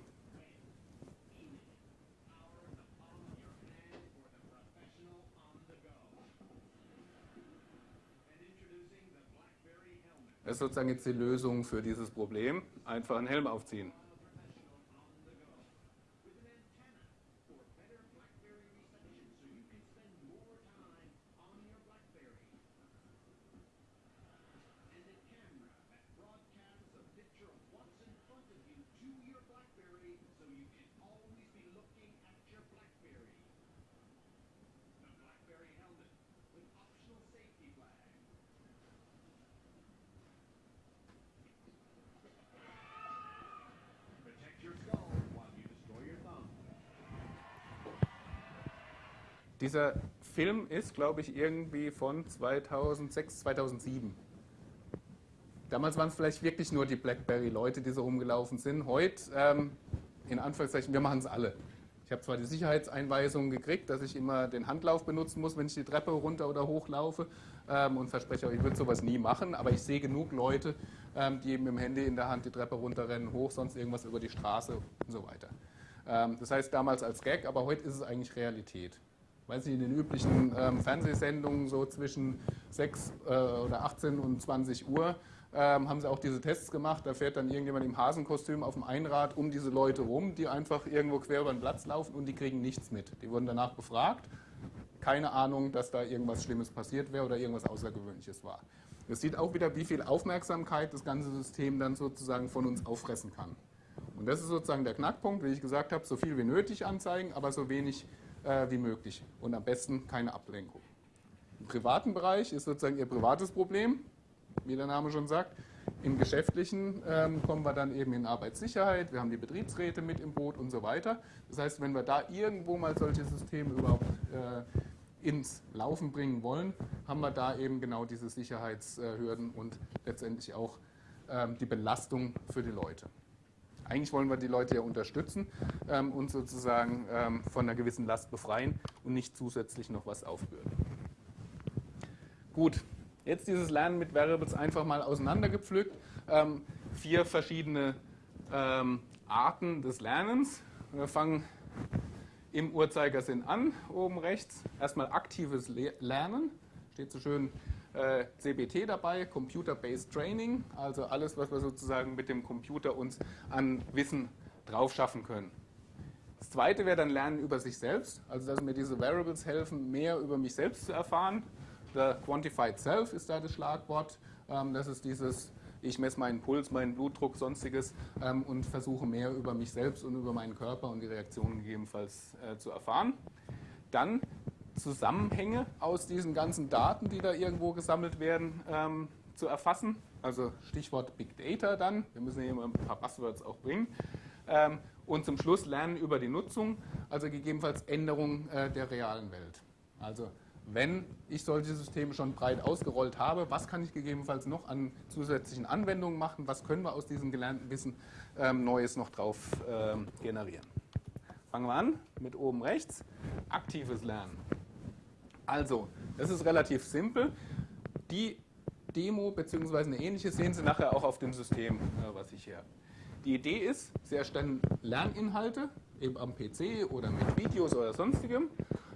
Das ist sozusagen jetzt die Lösung für dieses Problem. Einfach einen Helm aufziehen. Dieser Film ist, glaube ich, irgendwie von 2006, 2007. Damals waren es vielleicht wirklich nur die BlackBerry-Leute, die so rumgelaufen sind. Heute, ähm, in Anführungszeichen, wir machen es alle. Ich habe zwar die Sicherheitseinweisungen gekriegt, dass ich immer den Handlauf benutzen muss, wenn ich die Treppe runter oder hoch laufe ähm, und verspreche euch, ich würde sowas nie machen, aber ich sehe genug Leute, ähm, die eben mit dem Handy in der Hand die Treppe runterrennen, hoch, sonst irgendwas über die Straße und so weiter. Ähm, das heißt damals als Gag, aber heute ist es eigentlich Realität weiß ich, in den üblichen ähm, Fernsehsendungen so zwischen 6 äh, oder 18 und 20 Uhr ähm, haben sie auch diese Tests gemacht. Da fährt dann irgendjemand im Hasenkostüm auf dem Einrad um diese Leute rum, die einfach irgendwo quer über den Platz laufen und die kriegen nichts mit. Die wurden danach befragt. Keine Ahnung, dass da irgendwas Schlimmes passiert wäre oder irgendwas Außergewöhnliches war. Es sieht auch wieder, wie viel Aufmerksamkeit das ganze System dann sozusagen von uns auffressen kann. Und das ist sozusagen der Knackpunkt, wie ich gesagt habe, so viel wie nötig anzeigen, aber so wenig äh, wie möglich und am besten keine Ablenkung. Im privaten Bereich ist sozusagen Ihr privates Problem, wie der Name schon sagt. Im geschäftlichen ähm, kommen wir dann eben in Arbeitssicherheit, wir haben die Betriebsräte mit im Boot und so weiter. Das heißt, wenn wir da irgendwo mal solche Systeme überhaupt äh, ins Laufen bringen wollen, haben wir da eben genau diese Sicherheitshürden und letztendlich auch ähm, die Belastung für die Leute. Eigentlich wollen wir die Leute ja unterstützen ähm, und sozusagen ähm, von einer gewissen Last befreien und nicht zusätzlich noch was aufbürden. Gut, jetzt dieses Lernen mit Variables einfach mal auseinandergepflückt. Ähm, vier verschiedene ähm, Arten des Lernens. Wir fangen im Uhrzeigersinn an, oben rechts. Erstmal aktives Lernen, steht so schön äh, CBT dabei, Computer-Based Training, also alles, was wir sozusagen mit dem Computer uns an Wissen drauf schaffen können. Das zweite wäre dann Lernen über sich selbst, also dass mir diese Variables helfen, mehr über mich selbst zu erfahren. The Quantified Self ist da das Schlagwort. Ähm, das ist dieses, ich messe meinen Puls, meinen Blutdruck, sonstiges ähm, und versuche mehr über mich selbst und über meinen Körper und die Reaktionen gegebenenfalls äh, zu erfahren. Dann Zusammenhänge aus diesen ganzen Daten, die da irgendwo gesammelt werden, ähm, zu erfassen. Also Stichwort Big Data dann. Wir müssen hier immer ein paar Buzzwords auch bringen. Ähm, und zum Schluss lernen über die Nutzung, also gegebenenfalls Änderungen äh, der realen Welt. Also wenn ich solche Systeme schon breit ausgerollt habe, was kann ich gegebenenfalls noch an zusätzlichen Anwendungen machen? Was können wir aus diesem gelernten Wissen ähm, Neues noch drauf ähm, generieren? Fangen wir an mit oben rechts. Aktives Lernen. Also, das ist relativ simpel. Die Demo bzw. eine ähnliche sehen Sie nachher auch auf dem System, äh, was ich hier habe. Die Idee ist, Sie erstellen Lerninhalte, eben am PC oder mit Videos oder sonstigem,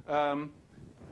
ähm,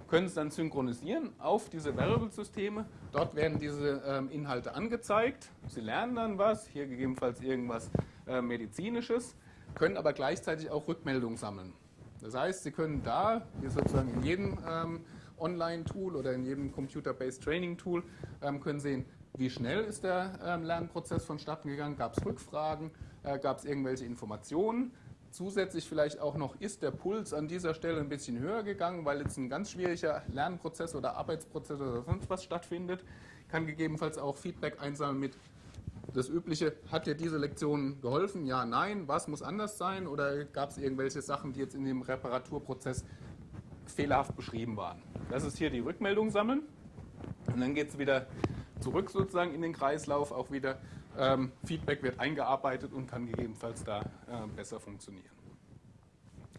können es dann synchronisieren auf diese Variable-Systeme. Dort werden diese ähm, Inhalte angezeigt. Sie lernen dann was, hier gegebenenfalls irgendwas äh, Medizinisches. können aber gleichzeitig auch Rückmeldungen sammeln. Das heißt, Sie können da, wie sozusagen in jedem ähm, Online-Tool oder in jedem Computer-Based Training-Tool, ähm, können sehen, wie schnell ist der ähm, Lernprozess vonstatten gegangen, gab es Rückfragen, äh, gab es irgendwelche Informationen. Zusätzlich vielleicht auch noch, ist der Puls an dieser Stelle ein bisschen höher gegangen, weil jetzt ein ganz schwieriger Lernprozess oder Arbeitsprozess oder sonst was stattfindet. Kann gegebenenfalls auch Feedback einsammeln mit das Übliche, hat dir diese Lektion geholfen? Ja, nein. Was muss anders sein? Oder gab es irgendwelche Sachen, die jetzt in dem Reparaturprozess fehlerhaft beschrieben waren? Das ist hier die Rückmeldung sammeln. Und dann geht es wieder zurück sozusagen in den Kreislauf, auch wieder ähm, Feedback wird eingearbeitet und kann gegebenenfalls da äh, besser funktionieren.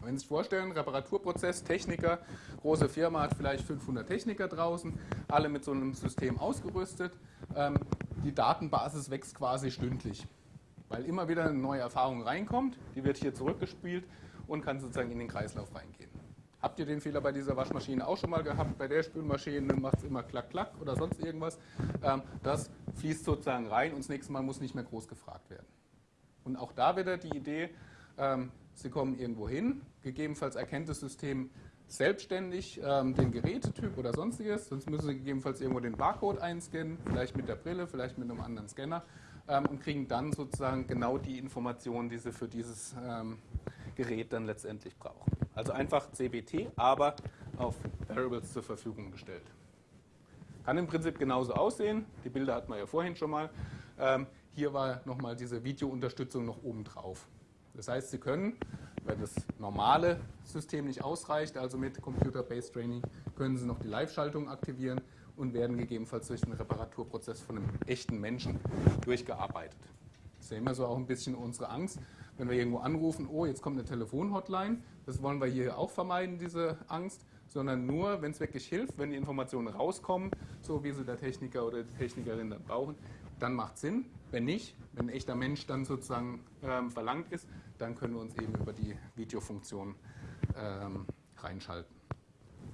Wenn Sie sich vorstellen, Reparaturprozess, Techniker, große Firma hat vielleicht 500 Techniker draußen, alle mit so einem System ausgerüstet. Ähm, die Datenbasis wächst quasi stündlich, weil immer wieder eine neue Erfahrung reinkommt, die wird hier zurückgespielt und kann sozusagen in den Kreislauf reingehen. Habt ihr den Fehler bei dieser Waschmaschine auch schon mal gehabt? Bei der Spülmaschine macht es immer klack, klack oder sonst irgendwas. Ähm, das fließt sozusagen rein und das nächste Mal muss nicht mehr groß gefragt werden. Und auch da wieder die Idee, ähm, Sie kommen irgendwo hin, gegebenenfalls erkennt das System selbstständig ähm, den Gerätetyp oder sonstiges, sonst müssen Sie gegebenenfalls irgendwo den Barcode einscannen, vielleicht mit der Brille, vielleicht mit einem anderen Scanner und kriegen dann sozusagen genau die Informationen, die Sie für dieses Gerät dann letztendlich brauchen. Also einfach CBT, aber auf Variables zur Verfügung gestellt. Kann im Prinzip genauso aussehen. Die Bilder hatten wir ja vorhin schon mal. Ähm, hier war nochmal diese Videounterstützung noch oben drauf. Das heißt, Sie können wenn das normale System nicht ausreicht, also mit Computer-Based Training, können Sie noch die Live-Schaltung aktivieren und werden gegebenenfalls durch den Reparaturprozess von einem echten Menschen durchgearbeitet. Das ist ja immer so auch ein bisschen unsere Angst, wenn wir irgendwo anrufen, oh, jetzt kommt eine Telefonhotline, das wollen wir hier auch vermeiden, diese Angst, sondern nur, wenn es wirklich hilft, wenn die Informationen rauskommen, so wie sie der Techniker oder die Technikerin dann brauchen, dann macht es Sinn. Wenn nicht, wenn ein echter Mensch dann sozusagen ähm, verlangt ist, dann können wir uns eben über die Videofunktion ähm, reinschalten.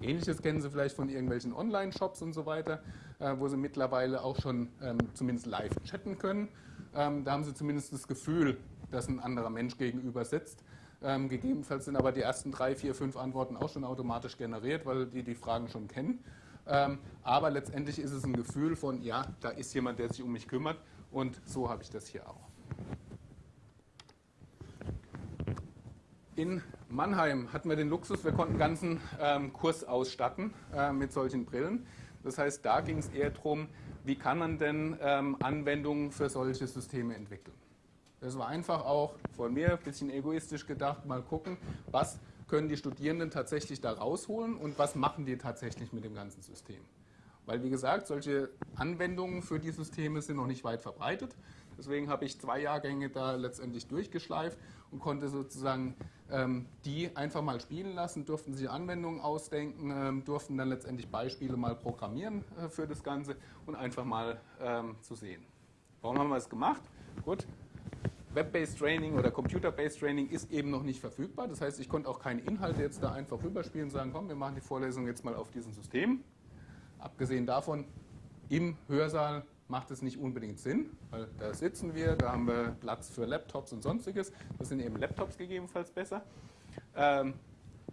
Ähnliches kennen Sie vielleicht von irgendwelchen Online-Shops und so weiter, äh, wo Sie mittlerweile auch schon ähm, zumindest live chatten können. Ähm, da haben Sie zumindest das Gefühl, dass ein anderer Mensch gegenüber sitzt. Ähm, gegebenenfalls sind aber die ersten drei, vier, fünf Antworten auch schon automatisch generiert, weil die die Fragen schon kennen. Ähm, aber letztendlich ist es ein Gefühl von, ja, da ist jemand, der sich um mich kümmert und so habe ich das hier auch. In Mannheim hatten wir den Luxus, wir konnten einen ganzen ähm, Kurs ausstatten äh, mit solchen Brillen. Das heißt, da ging es eher darum, wie kann man denn ähm, Anwendungen für solche Systeme entwickeln. Das war einfach auch von mir ein bisschen egoistisch gedacht, mal gucken, was können die Studierenden tatsächlich da rausholen und was machen die tatsächlich mit dem ganzen System. Weil, wie gesagt, solche Anwendungen für die Systeme sind noch nicht weit verbreitet. Deswegen habe ich zwei Jahrgänge da letztendlich durchgeschleift und konnte sozusagen ähm, die einfach mal spielen lassen, durften sich Anwendungen ausdenken, ähm, durften dann letztendlich Beispiele mal programmieren äh, für das Ganze und einfach mal ähm, zu sehen. Warum haben wir es gemacht? Gut, Web-based Training oder Computer-based Training ist eben noch nicht verfügbar. Das heißt, ich konnte auch keine Inhalte jetzt da einfach rüberspielen und sagen, komm, wir machen die Vorlesung jetzt mal auf diesem System. Abgesehen davon, im Hörsaal macht es nicht unbedingt Sinn, weil da sitzen wir, da haben wir Platz für Laptops und sonstiges. Das sind eben Laptops gegebenenfalls besser. Ähm,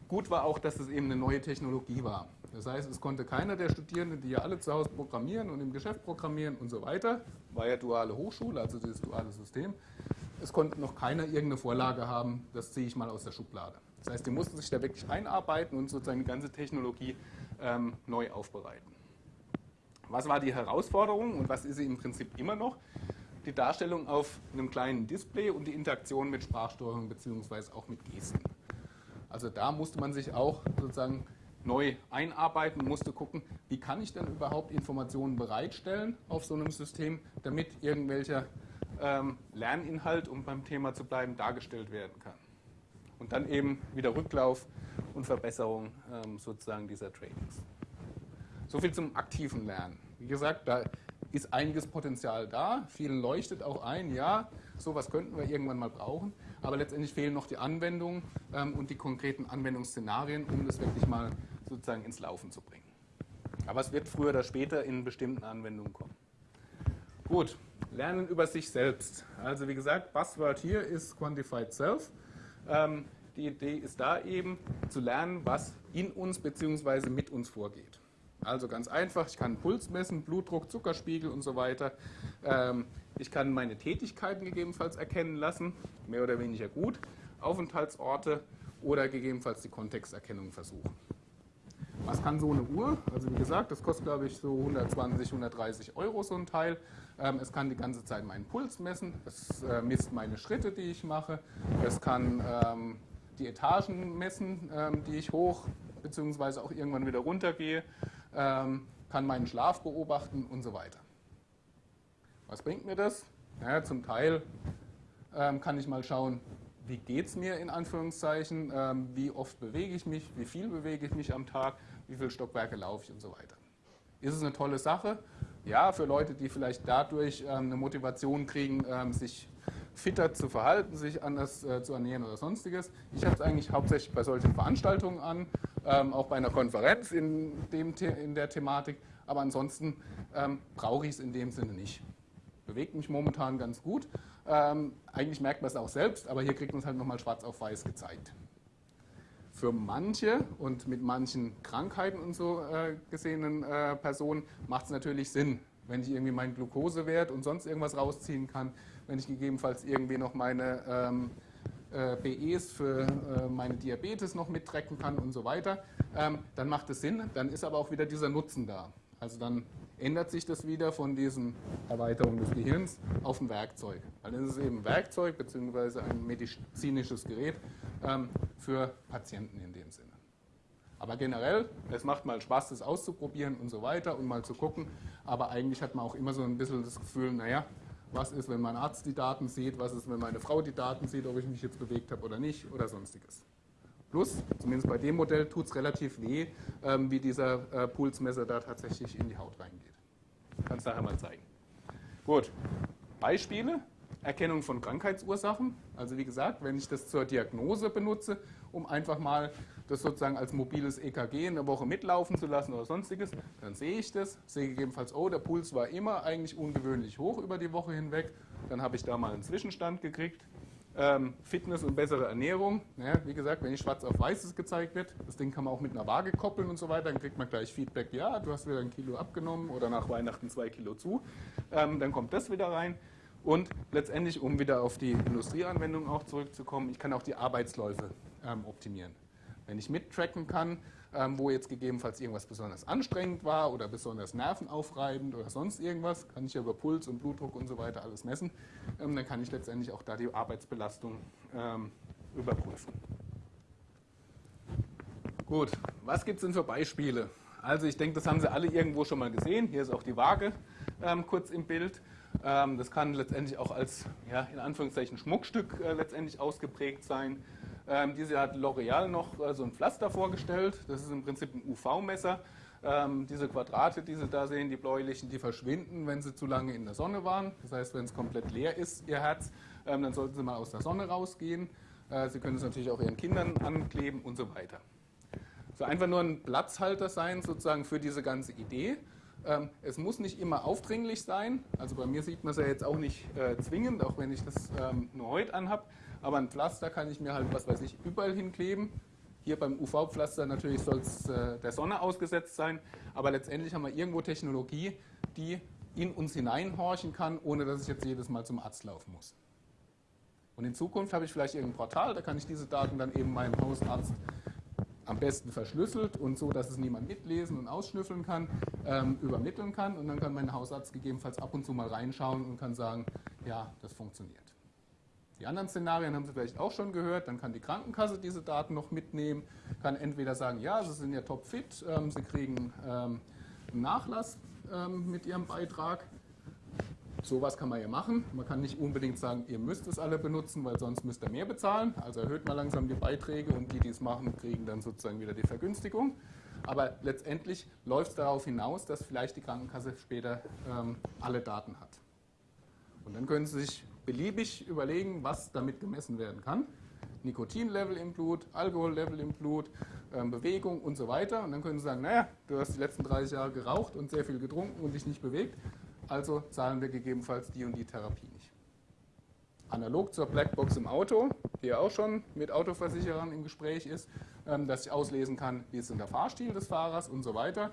gut war auch, dass es eben eine neue Technologie war. Das heißt, es konnte keiner der Studierenden, die ja alle zu Hause programmieren und im Geschäft programmieren und so weiter, war ja duale Hochschule, also dieses duale System, es konnte noch keiner irgendeine Vorlage haben, das ziehe ich mal aus der Schublade. Das heißt, die mussten sich da wirklich einarbeiten und sozusagen die ganze Technologie ähm, neu aufbereiten. Was war die Herausforderung und was ist sie im Prinzip immer noch? Die Darstellung auf einem kleinen Display und die Interaktion mit Sprachsteuerung bzw. auch mit Gesten. Also da musste man sich auch sozusagen neu einarbeiten, musste gucken, wie kann ich denn überhaupt Informationen bereitstellen auf so einem System, damit irgendwelcher ähm, Lerninhalt, um beim Thema zu bleiben, dargestellt werden kann. Und dann eben wieder Rücklauf und Verbesserung ähm, sozusagen dieser Trainings. So viel zum aktiven Lernen. Wie gesagt, da ist einiges Potenzial da. Vielen leuchtet auch ein, ja, sowas könnten wir irgendwann mal brauchen. Aber letztendlich fehlen noch die Anwendungen ähm, und die konkreten Anwendungsszenarien, um das wirklich mal sozusagen ins Laufen zu bringen. Aber es wird früher oder später in bestimmten Anwendungen kommen. Gut, Lernen über sich selbst. Also wie gesagt, Buzzword hier ist Quantified Self. Ähm, die Idee ist da eben zu lernen, was in uns bzw. mit uns vorgeht. Also ganz einfach, ich kann Puls messen, Blutdruck, Zuckerspiegel und so weiter. Ähm, ich kann meine Tätigkeiten gegebenenfalls erkennen lassen, mehr oder weniger gut, Aufenthaltsorte oder gegebenenfalls die Kontexterkennung versuchen. Was kann so eine Uhr? Also wie gesagt, das kostet glaube ich so 120, 130 Euro so ein Teil. Ähm, es kann die ganze Zeit meinen Puls messen, es äh, misst meine Schritte, die ich mache, es kann ähm, die Etagen messen, ähm, die ich hoch bzw. auch irgendwann wieder runtergehe, kann meinen Schlaf beobachten und so weiter. Was bringt mir das? Naja, zum Teil kann ich mal schauen, wie geht es mir in Anführungszeichen, wie oft bewege ich mich, wie viel bewege ich mich am Tag, wie viele Stockwerke laufe ich und so weiter. Ist es eine tolle Sache? Ja, für Leute, die vielleicht dadurch ähm, eine Motivation kriegen, ähm, sich fitter zu verhalten, sich anders äh, zu ernähren oder sonstiges. Ich habe es eigentlich hauptsächlich bei solchen Veranstaltungen an, ähm, auch bei einer Konferenz in, dem, in der Thematik, aber ansonsten brauche ich es in dem Sinne nicht. Bewegt mich momentan ganz gut. Eigentlich merkt man es auch selbst, aber hier kriegt man es halt nochmal schwarz auf weiß gezeigt. Für manche und mit manchen Krankheiten und so äh, gesehenen äh, Personen macht es natürlich Sinn, wenn ich irgendwie meinen Glukosewert und sonst irgendwas rausziehen kann, wenn ich gegebenenfalls irgendwie noch meine ähm, äh, BEs für äh, meine Diabetes noch mittracken kann und so weiter, ähm, dann macht es Sinn, dann ist aber auch wieder dieser Nutzen da. Also dann ändert sich das wieder von diesen Erweiterungen des Gehirns auf ein Werkzeug. Weil dann ist eben ein Werkzeug bzw. ein medizinisches Gerät ähm, für Patienten in dem Sinne. Aber generell, es macht mal Spaß, das auszuprobieren und so weiter und mal zu gucken. Aber eigentlich hat man auch immer so ein bisschen das Gefühl, naja, was ist, wenn mein Arzt die Daten sieht, was ist, wenn meine Frau die Daten sieht, ob ich mich jetzt bewegt habe oder nicht oder sonstiges. Plus, zumindest bei dem Modell, tut es relativ weh, ähm, wie dieser äh, Pulsmesser da tatsächlich in die Haut reingeht. Kannst nachher mal zeigen. Gut, Beispiele. Erkennung von Krankheitsursachen. Also wie gesagt, wenn ich das zur Diagnose benutze, um einfach mal das sozusagen als mobiles EKG in der Woche mitlaufen zu lassen oder sonstiges, dann sehe ich das, sehe gegebenenfalls, oh, der Puls war immer eigentlich ungewöhnlich hoch über die Woche hinweg. Dann habe ich da mal einen Zwischenstand gekriegt. Ähm, Fitness und bessere Ernährung. Ja, wie gesagt, wenn schwarz auf weißes gezeigt wird, das Ding kann man auch mit einer Waage koppeln und so weiter, dann kriegt man gleich Feedback, ja, du hast wieder ein Kilo abgenommen oder nach Weihnachten zwei Kilo zu. Ähm, dann kommt das wieder rein. Und letztendlich, um wieder auf die Industrieanwendung auch zurückzukommen, ich kann auch die Arbeitsläufe ähm, optimieren. Wenn ich mittracken kann, wo jetzt gegebenenfalls irgendwas besonders anstrengend war oder besonders nervenaufreibend oder sonst irgendwas, kann ich ja über Puls und Blutdruck und so weiter alles messen, ähm, dann kann ich letztendlich auch da die Arbeitsbelastung ähm, überprüfen. Gut, was gibt es denn für Beispiele? Also ich denke, das haben Sie alle irgendwo schon mal gesehen. Hier ist auch die Waage ähm, kurz im Bild. Ähm, das kann letztendlich auch als, ja, in Anführungszeichen, Schmuckstück äh, letztendlich ausgeprägt sein. Ähm, diese hat L'Oreal noch äh, so ein Pflaster vorgestellt. Das ist im Prinzip ein UV-Messer. Ähm, diese Quadrate, die Sie da sehen, die bläulichen, die verschwinden, wenn Sie zu lange in der Sonne waren. Das heißt, wenn es komplett leer ist, Ihr Herz, ähm, dann sollten Sie mal aus der Sonne rausgehen. Äh, Sie können es natürlich auch Ihren Kindern ankleben und so weiter. So einfach nur ein Platzhalter sein, sozusagen für diese ganze Idee. Ähm, es muss nicht immer aufdringlich sein. Also bei mir sieht man es ja jetzt auch nicht äh, zwingend, auch wenn ich das ähm, nur heute anhabe. Aber ein Pflaster kann ich mir halt, was weiß ich, überall hinkleben. Hier beim UV-Pflaster natürlich soll es äh, der Sonne ausgesetzt sein. Aber letztendlich haben wir irgendwo Technologie, die in uns hineinhorchen kann, ohne dass ich jetzt jedes Mal zum Arzt laufen muss. Und in Zukunft habe ich vielleicht irgendein Portal, da kann ich diese Daten dann eben meinem Hausarzt am besten verschlüsselt und so, dass es niemand mitlesen und ausschnüffeln kann, ähm, übermitteln kann. Und dann kann mein Hausarzt gegebenenfalls ab und zu mal reinschauen und kann sagen, ja, das funktioniert. Die anderen Szenarien haben Sie vielleicht auch schon gehört. Dann kann die Krankenkasse diese Daten noch mitnehmen, kann entweder sagen, ja, Sie sind ja topfit, ähm, Sie kriegen ähm, einen Nachlass ähm, mit Ihrem Beitrag Sowas kann man ja machen. Man kann nicht unbedingt sagen, ihr müsst es alle benutzen, weil sonst müsst ihr mehr bezahlen. Also erhöht mal langsam die Beiträge und die, die es machen, kriegen dann sozusagen wieder die Vergünstigung. Aber letztendlich läuft es darauf hinaus, dass vielleicht die Krankenkasse später ähm, alle Daten hat. Und dann können Sie sich beliebig überlegen, was damit gemessen werden kann. Nikotinlevel im Blut, Alkohollevel im Blut, ähm, Bewegung und so weiter. Und dann können Sie sagen, naja, du hast die letzten 30 Jahre geraucht und sehr viel getrunken und dich nicht bewegt also zahlen wir gegebenenfalls die und die Therapie nicht. Analog zur Blackbox im Auto, der auch schon mit Autoversicherern im Gespräch ist, ähm, dass ich auslesen kann, wie ist denn der Fahrstil des Fahrers und so weiter,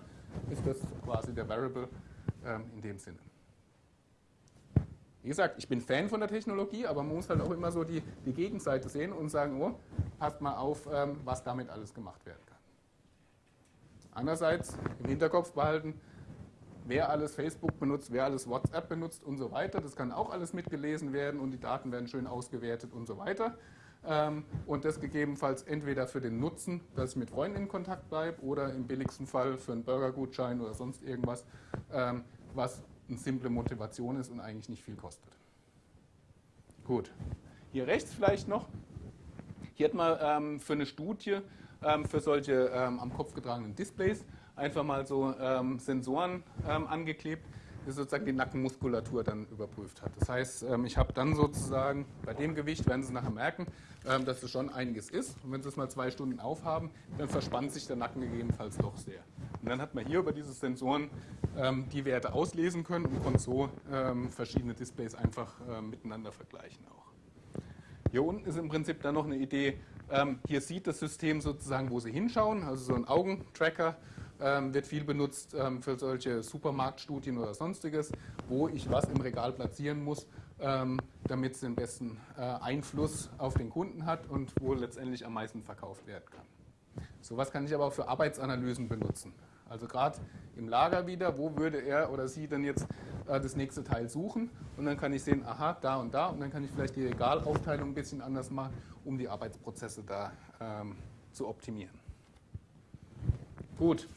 ist das quasi der Variable ähm, in dem Sinne. Wie gesagt, ich bin Fan von der Technologie, aber man muss halt auch immer so die, die Gegenseite sehen und sagen, oh, passt mal auf, ähm, was damit alles gemacht werden kann. Andererseits im Hinterkopf behalten, wer alles Facebook benutzt, wer alles WhatsApp benutzt und so weiter. Das kann auch alles mitgelesen werden und die Daten werden schön ausgewertet und so weiter. Ähm, und das gegebenenfalls entweder für den Nutzen, dass ich mit Freunden in Kontakt bleibe oder im billigsten Fall für einen Burgergutschein oder sonst irgendwas, ähm, was eine simple Motivation ist und eigentlich nicht viel kostet. Gut, hier rechts vielleicht noch. Hier hat man ähm, für eine Studie für solche am Kopf getragenen Displays einfach mal so Sensoren angeklebt, die sozusagen die Nackenmuskulatur dann überprüft hat. Das heißt, ich habe dann sozusagen, bei dem Gewicht werden Sie nachher merken, ähm, dass es schon einiges ist. Und wenn Sie es mal zwei Stunden aufhaben, dann verspannt sich der Nacken gegebenenfalls doch sehr. Und dann hat man hier über diese Sensoren ähm, die Werte auslesen können und konnte so ähm, verschiedene Displays einfach miteinander vergleichen auch. Hier unten ist im Prinzip dann noch eine Idee, hier sieht das System sozusagen, wo Sie hinschauen, also so ein Augentracker wird viel benutzt für solche Supermarktstudien oder sonstiges, wo ich was im Regal platzieren muss, ähm, damit es den besten äh, Einfluss auf den Kunden hat und wo letztendlich am meisten verkauft werden kann. Sowas kann ich aber auch für Arbeitsanalysen benutzen. Also gerade im Lager wieder, wo würde er oder sie denn jetzt äh, das nächste Teil suchen und dann kann ich sehen, aha, da und da und dann kann ich vielleicht die Regalaufteilung ein bisschen anders machen, um die Arbeitsprozesse da ähm, zu optimieren. Gut,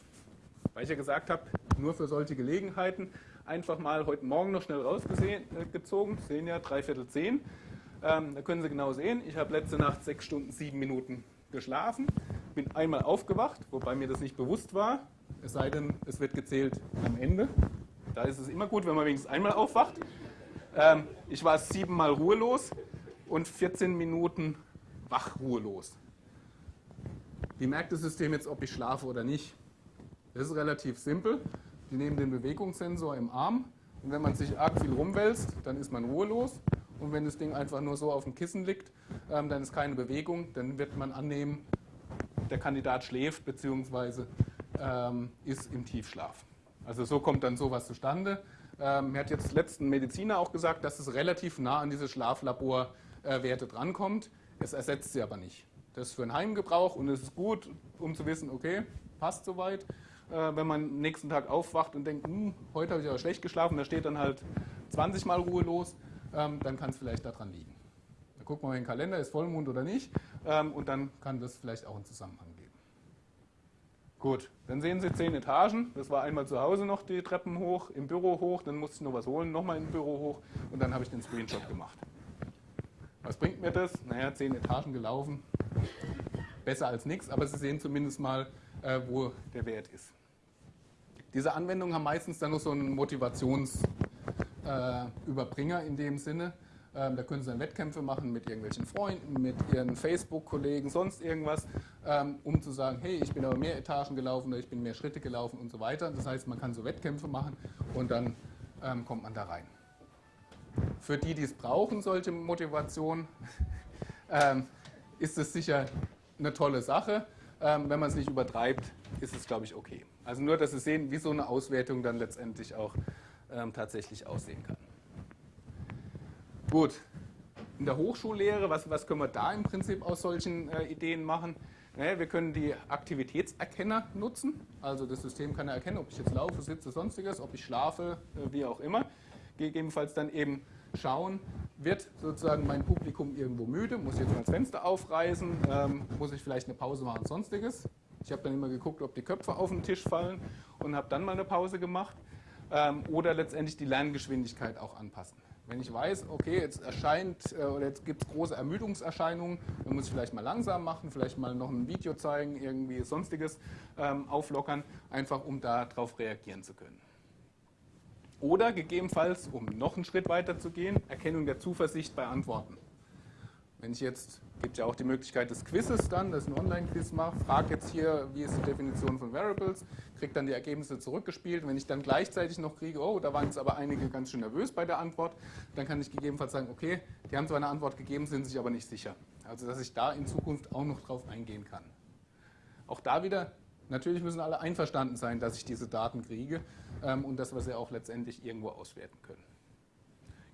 weil ich ja gesagt habe, nur für solche Gelegenheiten einfach mal heute Morgen noch schnell rausgezogen. Sie sehen ja, dreiviertel zehn. Ähm, da können Sie genau sehen, ich habe letzte Nacht sechs Stunden, sieben Minuten geschlafen, bin einmal aufgewacht, wobei mir das nicht bewusst war, es sei denn, es wird gezählt am Ende. Da ist es immer gut, wenn man wenigstens einmal aufwacht. Ähm, ich war siebenmal ruhelos und 14 Minuten wach ruhelos. Wie merkt das System jetzt, ob ich schlafe oder nicht? Das ist relativ simpel. Die nehmen den Bewegungssensor im Arm und wenn man sich arg viel rumwälzt, dann ist man ruhelos. Und wenn das Ding einfach nur so auf dem Kissen liegt, ähm, dann ist keine Bewegung, dann wird man annehmen, der Kandidat schläft bzw. Ähm, ist im Tiefschlaf. Also so kommt dann sowas zustande. Ähm, mir hat jetzt letzten Mediziner auch gesagt, dass es relativ nah an diese Schlaflaborwerte drankommt. Es ersetzt sie aber nicht. Das ist für einen Heimgebrauch und es ist gut, um zu wissen, okay, passt soweit äh, wenn man nächsten Tag aufwacht und denkt, hm, heute habe ich aber schlecht geschlafen, da steht dann halt 20 Mal ruhelos, ähm, dann kann es vielleicht daran liegen. Da guckt man mal in den Kalender, ist Vollmond oder nicht, ähm, und dann kann das vielleicht auch einen Zusammenhang geben. Gut, dann sehen Sie zehn Etagen. Das war einmal zu Hause noch die Treppen hoch, im Büro hoch, dann musste ich noch was holen, nochmal im Büro hoch und dann habe ich den Screenshot gemacht. Was bringt mir das? Naja, zehn Etagen gelaufen. Besser als nichts, aber Sie sehen zumindest mal, äh, wo der Wert ist. Diese Anwendungen haben meistens dann noch so einen Motivationsüberbringer äh, in dem Sinne. Ähm, da können Sie dann Wettkämpfe machen mit irgendwelchen Freunden, mit Ihren Facebook-Kollegen, sonst irgendwas, ähm, um zu sagen, hey, ich bin aber mehr Etagen gelaufen oder ich bin mehr Schritte gelaufen und so weiter. Das heißt, man kann so Wettkämpfe machen und dann ähm, kommt man da rein. Für die, die es brauchen, solche Motivation, ähm, ist es sicher eine tolle Sache. Ähm, wenn man es nicht übertreibt, ist es, glaube ich, okay. Also nur, dass Sie sehen, wie so eine Auswertung dann letztendlich auch ähm, tatsächlich aussehen kann. Gut, in der Hochschullehre, was, was können wir da im Prinzip aus solchen äh, Ideen machen? Naja, wir können die Aktivitätserkenner nutzen. Also das System kann erkennen, ob ich jetzt laufe, sitze, sonstiges, ob ich schlafe, äh, wie auch immer. Gegebenenfalls dann eben schauen, wird sozusagen mein Publikum irgendwo müde, muss ich jetzt mal das Fenster aufreißen, ähm, muss ich vielleicht eine Pause machen, sonstiges. Ich habe dann immer geguckt, ob die Köpfe auf den Tisch fallen und habe dann mal eine Pause gemacht. Ähm, oder letztendlich die Lerngeschwindigkeit auch anpassen. Wenn ich weiß, okay, jetzt erscheint äh, oder jetzt gibt es große Ermüdungserscheinungen, dann muss ich vielleicht mal langsam machen, vielleicht mal noch ein Video zeigen, irgendwie sonstiges ähm, auflockern, einfach um darauf reagieren zu können. Oder gegebenenfalls, um noch einen Schritt weiter zu gehen, Erkennung der Zuversicht bei Antworten. Wenn ich jetzt, gibt ja auch die Möglichkeit des Quizzes dann, dass ich ein Online-Quiz mache, frage jetzt hier, wie ist die Definition von Variables, kriege dann die Ergebnisse zurückgespielt. Wenn ich dann gleichzeitig noch kriege, oh, da waren jetzt aber einige ganz schön nervös bei der Antwort, dann kann ich gegebenenfalls sagen, okay, die haben zwar eine Antwort gegeben, sind sich aber nicht sicher. Also dass ich da in Zukunft auch noch drauf eingehen kann. Auch da wieder, natürlich müssen alle einverstanden sein, dass ich diese Daten kriege ähm, und dass wir sie auch letztendlich irgendwo auswerten können.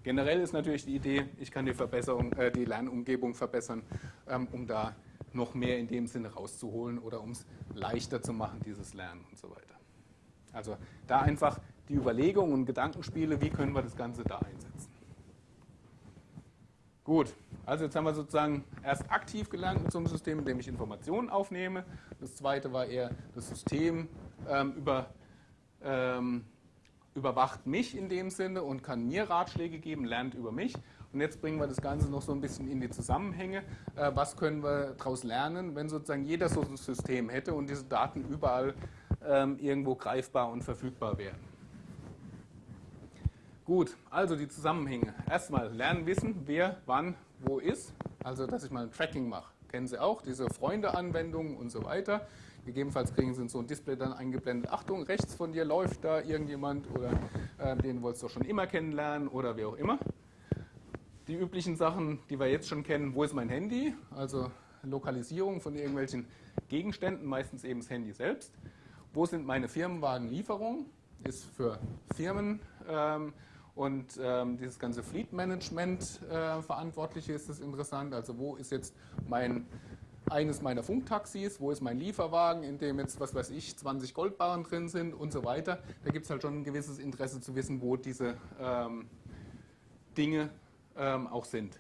Generell ist natürlich die Idee, ich kann die, Verbesserung, äh, die Lernumgebung verbessern, ähm, um da noch mehr in dem Sinne rauszuholen oder um es leichter zu machen, dieses Lernen und so weiter. Also da einfach die Überlegungen und Gedankenspiele, wie können wir das Ganze da einsetzen. Gut, also jetzt haben wir sozusagen erst aktiv gelernt mit so einem System, in dem ich Informationen aufnehme. Das zweite war eher, das System ähm, über, ähm, überwacht mich in dem Sinne und kann mir Ratschläge geben, lernt über mich. Und jetzt bringen wir das Ganze noch so ein bisschen in die Zusammenhänge. Äh, was können wir daraus lernen, wenn sozusagen jeder so ein System hätte und diese Daten überall ähm, irgendwo greifbar und verfügbar wären? Gut, also die Zusammenhänge. Erstmal lernen wissen, wer wann wo ist. Also, dass ich mal ein Tracking mache. Kennen Sie auch, diese Freunde-Anwendungen und so weiter. Gegebenenfalls kriegen Sie so ein Display dann eingeblendet. Achtung, rechts von dir läuft da irgendjemand oder äh, den wolltest du schon immer kennenlernen oder wie auch immer. Die üblichen Sachen, die wir jetzt schon kennen, wo ist mein Handy? Also Lokalisierung von irgendwelchen Gegenständen, meistens eben das Handy selbst. Wo sind meine Firmenwagenlieferungen? Ist für Firmen ähm, und ähm, dieses ganze Fleet Management äh, Verantwortliche ist es interessant. Also wo ist jetzt mein eines meiner Funktaxis, wo ist mein Lieferwagen, in dem jetzt, was weiß ich, 20 Goldbarren drin sind und so weiter. Da gibt es halt schon ein gewisses Interesse zu wissen, wo diese ähm, Dinge ähm, auch sind.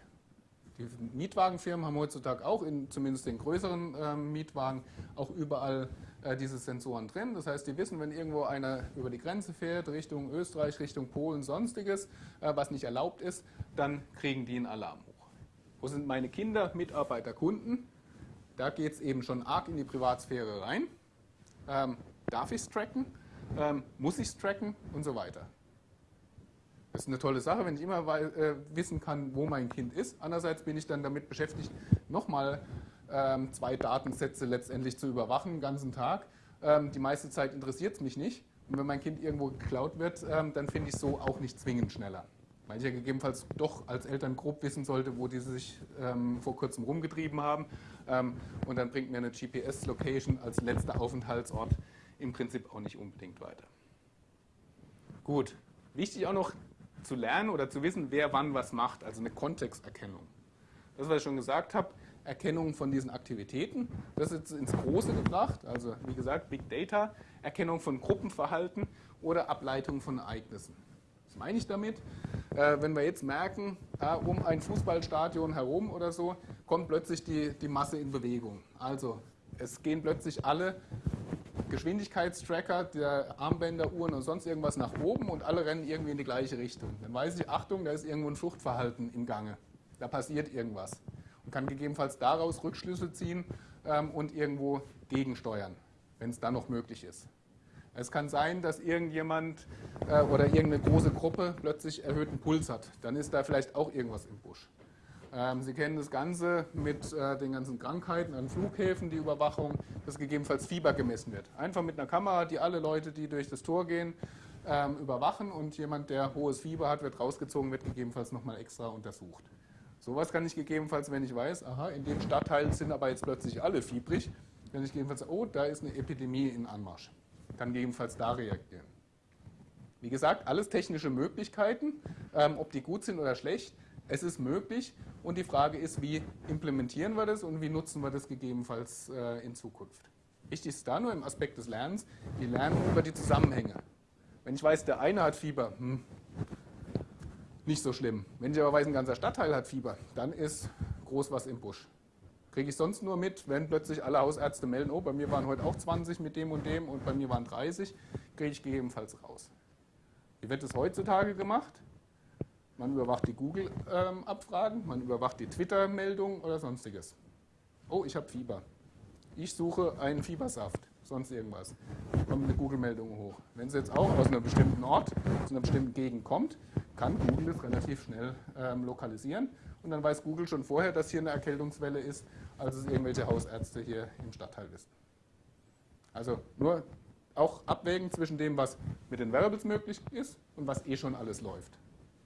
Die Mietwagenfirmen haben heutzutage auch, in, zumindest den größeren ähm, Mietwagen, auch überall äh, diese Sensoren drin. Das heißt, die wissen, wenn irgendwo einer über die Grenze fährt, Richtung Österreich, Richtung Polen, sonstiges, äh, was nicht erlaubt ist, dann kriegen die einen Alarm hoch. Wo sind meine Kinder, Mitarbeiter, Kunden? Da geht es eben schon arg in die Privatsphäre rein. Ähm, darf ich es tracken? Ähm, muss ich es tracken? Und so weiter. Das ist eine tolle Sache, wenn ich immer äh, wissen kann, wo mein Kind ist. Andererseits bin ich dann damit beschäftigt, nochmal ähm, zwei Datensätze letztendlich zu überwachen, den ganzen Tag. Ähm, die meiste Zeit interessiert es mich nicht. Und wenn mein Kind irgendwo geklaut wird, ähm, dann finde ich so auch nicht zwingend schneller. Weil ich ja gegebenenfalls doch als Eltern grob wissen sollte, wo die sich ähm, vor kurzem rumgetrieben haben. Ähm, und dann bringt mir eine GPS-Location als letzter Aufenthaltsort im Prinzip auch nicht unbedingt weiter. Gut, wichtig auch noch zu lernen oder zu wissen, wer wann was macht, also eine Kontexterkennung. Das, was ich schon gesagt habe, Erkennung von diesen Aktivitäten. Das ist ins Große gebracht, also wie gesagt, Big Data, Erkennung von Gruppenverhalten oder Ableitung von Ereignissen. Was meine ich damit? Äh, wenn wir jetzt merken, äh, um ein Fußballstadion herum oder so, kommt plötzlich die, die Masse in Bewegung. Also es gehen plötzlich alle Geschwindigkeitstracker, der Armbänder, Uhren und sonst irgendwas nach oben und alle rennen irgendwie in die gleiche Richtung. Dann weiß ich, Achtung, da ist irgendwo ein Fluchtverhalten im Gange. Da passiert irgendwas und kann gegebenenfalls daraus Rückschlüsse ziehen ähm, und irgendwo gegensteuern, wenn es dann noch möglich ist. Es kann sein, dass irgendjemand äh, oder irgendeine große Gruppe plötzlich erhöhten Puls hat. Dann ist da vielleicht auch irgendwas im Busch. Ähm, Sie kennen das Ganze mit äh, den ganzen Krankheiten an Flughäfen, die Überwachung, dass gegebenenfalls Fieber gemessen wird. Einfach mit einer Kamera, die alle Leute, die durch das Tor gehen, ähm, überwachen und jemand, der hohes Fieber hat, wird rausgezogen, wird gegebenenfalls nochmal extra untersucht. Sowas kann ich gegebenenfalls, wenn ich weiß, aha, in dem Stadtteil sind aber jetzt plötzlich alle fiebrig, kann ich gegebenenfalls, oh, da ist eine Epidemie in Anmarsch. Kann gegebenenfalls da reagieren. Wie gesagt, alles technische Möglichkeiten, ähm, ob die gut sind oder schlecht, es ist möglich und die Frage ist, wie implementieren wir das und wie nutzen wir das gegebenenfalls äh, in Zukunft. Wichtig ist da nur im Aspekt des Lernens, wir lernen über die Zusammenhänge. Wenn ich weiß, der eine hat Fieber, hm, nicht so schlimm. Wenn ich aber weiß, ein ganzer Stadtteil hat Fieber, dann ist groß was im Busch. Kriege ich sonst nur mit, wenn plötzlich alle Hausärzte melden, oh, bei mir waren heute auch 20 mit dem und dem und bei mir waren 30, kriege ich gegebenenfalls raus. Wie wird es heutzutage gemacht? Man überwacht die Google-Abfragen, man überwacht die Twitter-Meldungen oder sonstiges. Oh, ich habe Fieber. Ich suche einen Fiebersaft, sonst irgendwas. Kommt eine Google-Meldung hoch. Wenn es jetzt auch aus einem bestimmten Ort, aus einer bestimmten Gegend kommt, kann Google das relativ schnell ähm, lokalisieren. Und dann weiß Google schon vorher, dass hier eine Erkältungswelle ist, als es irgendwelche Hausärzte hier im Stadtteil wissen. Also nur auch abwägen zwischen dem, was mit den Variables möglich ist und was eh schon alles läuft.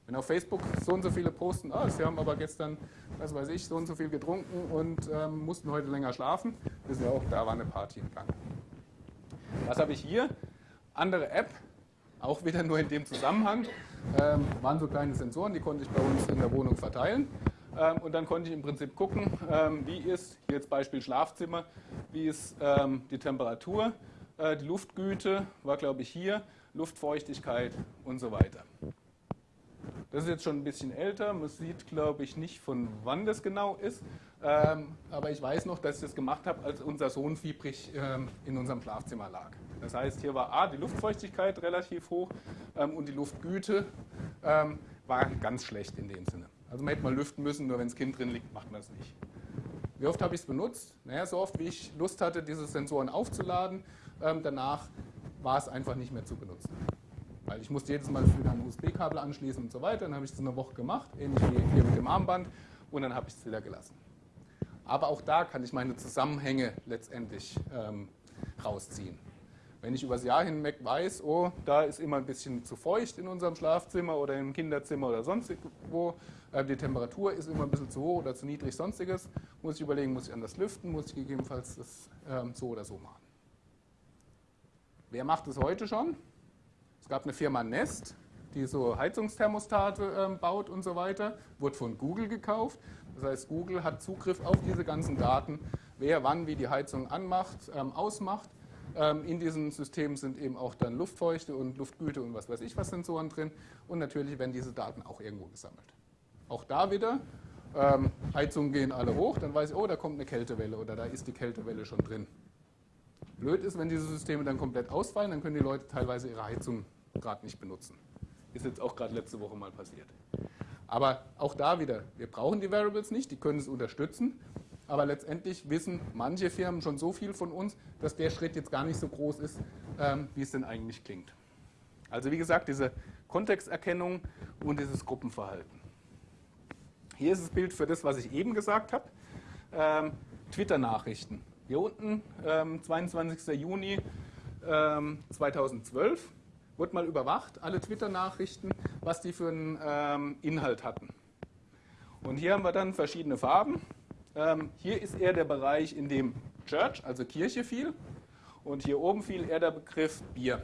Wenn auf Facebook so und so viele posten, oh, sie haben aber gestern, was weiß ich, so und so viel getrunken und ähm, mussten heute länger schlafen, wissen wir auch, da war eine Party im Gang. Was habe ich hier? Andere App, auch wieder nur in dem Zusammenhang, ähm, waren so kleine Sensoren, die konnte ich bei uns in der Wohnung verteilen. Ähm, und dann konnte ich im Prinzip gucken, ähm, wie ist, hier jetzt Beispiel Schlafzimmer, wie ist ähm, die Temperatur, äh, die Luftgüte war glaube ich hier, Luftfeuchtigkeit und so weiter. Das ist jetzt schon ein bisschen älter, man sieht glaube ich nicht von wann das genau ist, aber ich weiß noch, dass ich das gemacht habe, als unser Sohn fiebrig in unserem Schlafzimmer lag. Das heißt, hier war A, die Luftfeuchtigkeit relativ hoch und die Luftgüte war ganz schlecht in dem Sinne. Also man hätte mal lüften müssen, nur wenn das Kind drin liegt, macht man es nicht. Wie oft habe ich es benutzt? Naja, so oft, wie ich Lust hatte, diese Sensoren aufzuladen. Ähm, danach war es einfach nicht mehr zu benutzen. Weil ich musste jedes Mal wieder ein USB-Kabel anschließen und so weiter. Dann habe ich es eine Woche gemacht, ähnlich wie hier mit dem Armband. Und dann habe ich es wieder gelassen. Aber auch da kann ich meine Zusammenhänge letztendlich ähm, rausziehen. Wenn ich übers Jahr hinweg weiß, oh, da ist immer ein bisschen zu feucht in unserem Schlafzimmer oder im Kinderzimmer oder sonst wo, äh, die Temperatur ist immer ein bisschen zu hoch oder zu niedrig, sonstiges, muss ich überlegen, muss ich anders lüften, muss ich gegebenenfalls das ähm, so oder so machen. Wer macht es heute schon? Es gab eine Firma Nest, die so Heizungsthermostate ähm, baut und so weiter, wurde von Google gekauft. Das heißt, Google hat Zugriff auf diese ganzen Daten, wer wann wie die Heizung anmacht, ähm, ausmacht. In diesem System sind eben auch dann Luftfeuchte und Luftgüte und was weiß ich was Sensoren drin. Und natürlich werden diese Daten auch irgendwo gesammelt. Auch da wieder, ähm, Heizungen gehen alle hoch, dann weiß ich, oh, da kommt eine Kältewelle oder da ist die Kältewelle schon drin. Blöd ist, wenn diese Systeme dann komplett ausfallen, dann können die Leute teilweise ihre Heizung gerade nicht benutzen. Ist jetzt auch gerade letzte Woche mal passiert. Aber auch da wieder, wir brauchen die Variables nicht, die können es unterstützen. Aber letztendlich wissen manche Firmen schon so viel von uns, dass der Schritt jetzt gar nicht so groß ist, ähm, wie es denn eigentlich klingt. Also wie gesagt, diese Kontexterkennung und dieses Gruppenverhalten. Hier ist das Bild für das, was ich eben gesagt habe. Ähm, Twitter-Nachrichten. Hier unten, ähm, 22. Juni 2012 wurde mal überwacht, alle Twitter-Nachrichten, was die für einen ähm, Inhalt hatten. Und hier haben wir dann verschiedene Farben. Ähm, hier ist eher der Bereich, in dem Church, also Kirche fiel. Und hier oben fiel eher der Begriff Bier.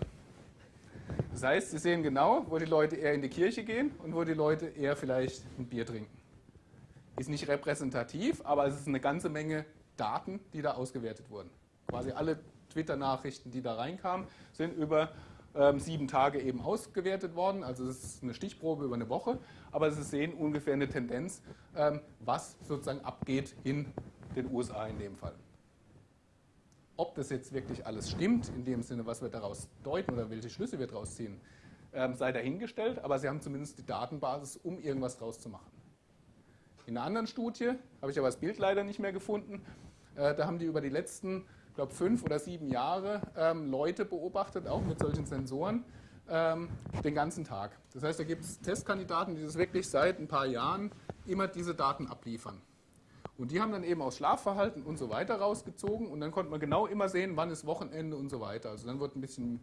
Das heißt, Sie sehen genau, wo die Leute eher in die Kirche gehen und wo die Leute eher vielleicht ein Bier trinken. Ist nicht repräsentativ, aber es ist eine ganze Menge Daten, die da ausgewertet wurden. Quasi alle Twitter-Nachrichten, die da reinkamen, sind über ähm, sieben Tage eben ausgewertet worden. Also es ist eine Stichprobe über eine Woche, aber Sie sehen ungefähr eine Tendenz, ähm, was sozusagen abgeht in den USA in dem Fall. Ob das jetzt wirklich alles stimmt, in dem Sinne, was wir daraus deuten oder welche Schlüsse wir daraus ziehen, ähm, sei dahingestellt, aber Sie haben zumindest die Datenbasis, um irgendwas draus zu machen. In einer anderen Studie, habe ich aber das Bild leider nicht mehr gefunden, äh, da haben die über die letzten ich glaube, fünf oder sieben Jahre ähm, Leute beobachtet, auch mit solchen Sensoren, ähm, den ganzen Tag. Das heißt, da gibt es Testkandidaten, die das wirklich seit ein paar Jahren immer diese Daten abliefern. Und die haben dann eben aus Schlafverhalten und so weiter rausgezogen und dann konnte man genau immer sehen, wann ist Wochenende und so weiter. Also dann wird ein bisschen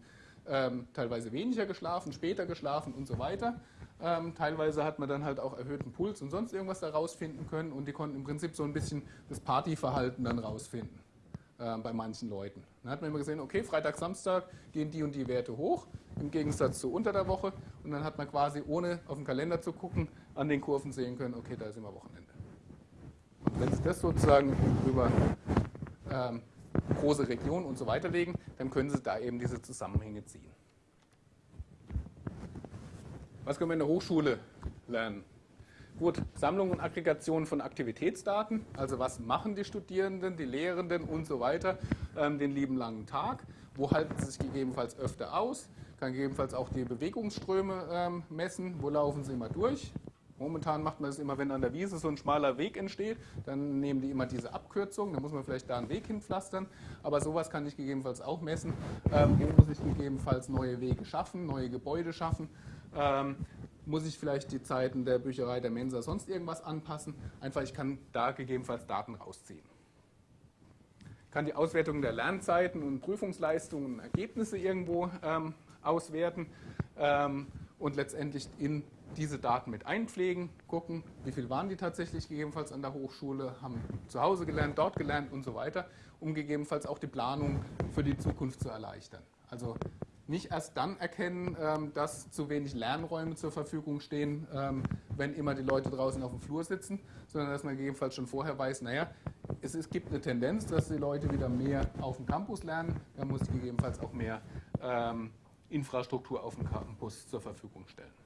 ähm, teilweise weniger geschlafen, später geschlafen und so weiter. Ähm, teilweise hat man dann halt auch erhöhten Puls und sonst irgendwas da rausfinden können und die konnten im Prinzip so ein bisschen das Partyverhalten dann rausfinden äh, bei manchen Leuten. Dann hat man immer gesehen, okay, Freitag, Samstag gehen die und die Werte hoch, im Gegensatz zu unter der Woche. Und dann hat man quasi, ohne auf den Kalender zu gucken, an den Kurven sehen können, okay, da ist immer Wochenende. Wenn Sie das sozusagen über ähm, große Regionen und so weiter legen, dann können Sie da eben diese Zusammenhänge ziehen. Was können wir in der Hochschule lernen? Gut, Sammlung und Aggregation von Aktivitätsdaten, also was machen die Studierenden, die Lehrenden und so weiter ähm, den lieben langen Tag, wo halten sie sich gegebenenfalls öfter aus, kann gegebenenfalls auch die Bewegungsströme ähm, messen, wo laufen sie immer durch. Momentan macht man das immer, wenn an der Wiese so ein schmaler Weg entsteht, dann nehmen die immer diese Abkürzung, dann muss man vielleicht da einen Weg hinpflastern, aber sowas kann ich gegebenenfalls auch messen. Ähm, wo muss ich gegebenenfalls neue Wege schaffen, neue Gebäude schaffen. Ähm, muss ich vielleicht die Zeiten der Bücherei, der Mensa, sonst irgendwas anpassen. Einfach, ich kann da gegebenenfalls Daten rausziehen. Ich kann die Auswertung der Lernzeiten und Prüfungsleistungen und Ergebnisse irgendwo ähm, auswerten ähm, und letztendlich in diese Daten mit einpflegen, gucken, wie viel waren die tatsächlich gegebenenfalls an der Hochschule, haben zu Hause gelernt, dort gelernt und so weiter, um gegebenenfalls auch die Planung für die Zukunft zu erleichtern. Also nicht erst dann erkennen, ähm, dass zu wenig Lernräume zur Verfügung stehen, ähm, wenn immer die Leute draußen auf dem Flur sitzen, sondern dass man gegebenenfalls schon vorher weiß, naja, es, gibt eine Tendenz, dass die Leute wieder mehr auf dem Campus lernen, dann muss gegebenenfalls auch mehr ähm, Infrastruktur auf dem Campus zur Verfügung stellen.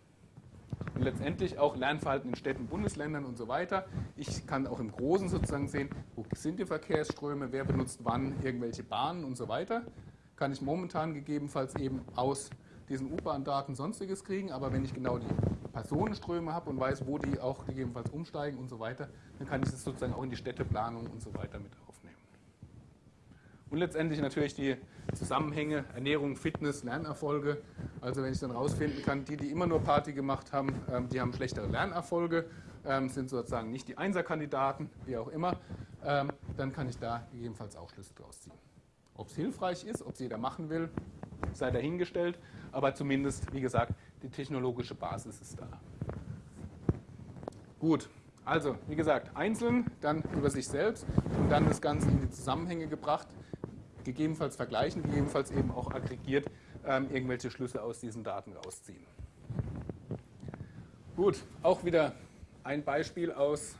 Und letztendlich auch Lernverhalten in Städten, Bundesländern und so weiter. Ich kann auch im Großen sozusagen sehen, wo sind die Verkehrsströme, wer benutzt wann irgendwelche Bahnen und so weiter. Kann ich momentan gegebenenfalls eben aus diesen U-Bahn-Daten sonstiges kriegen, aber wenn ich genau die Personenströme habe und weiß, wo die auch gegebenenfalls umsteigen und so weiter, dann kann ich das sozusagen auch in die Städteplanung und so weiter mit aufnehmen. Und letztendlich natürlich die Zusammenhänge, Ernährung, Fitness, Lernerfolge. Also wenn ich dann rausfinden kann, die, die immer nur Party gemacht haben, ähm, die haben schlechtere Lernerfolge, ähm, sind sozusagen nicht die Einserkandidaten, wie auch immer, ähm, dann kann ich da gegebenenfalls auch Schlüsse draus ziehen. Ob es hilfreich ist, ob es jeder machen will, sei dahingestellt, aber zumindest, wie gesagt, die technologische Basis ist da. Gut, also wie gesagt, einzeln, dann über sich selbst und dann das Ganze in die Zusammenhänge gebracht gegebenenfalls vergleichen, gegebenenfalls eben auch aggregiert ähm, irgendwelche Schlüsse aus diesen Daten rausziehen. Gut, auch wieder ein Beispiel aus,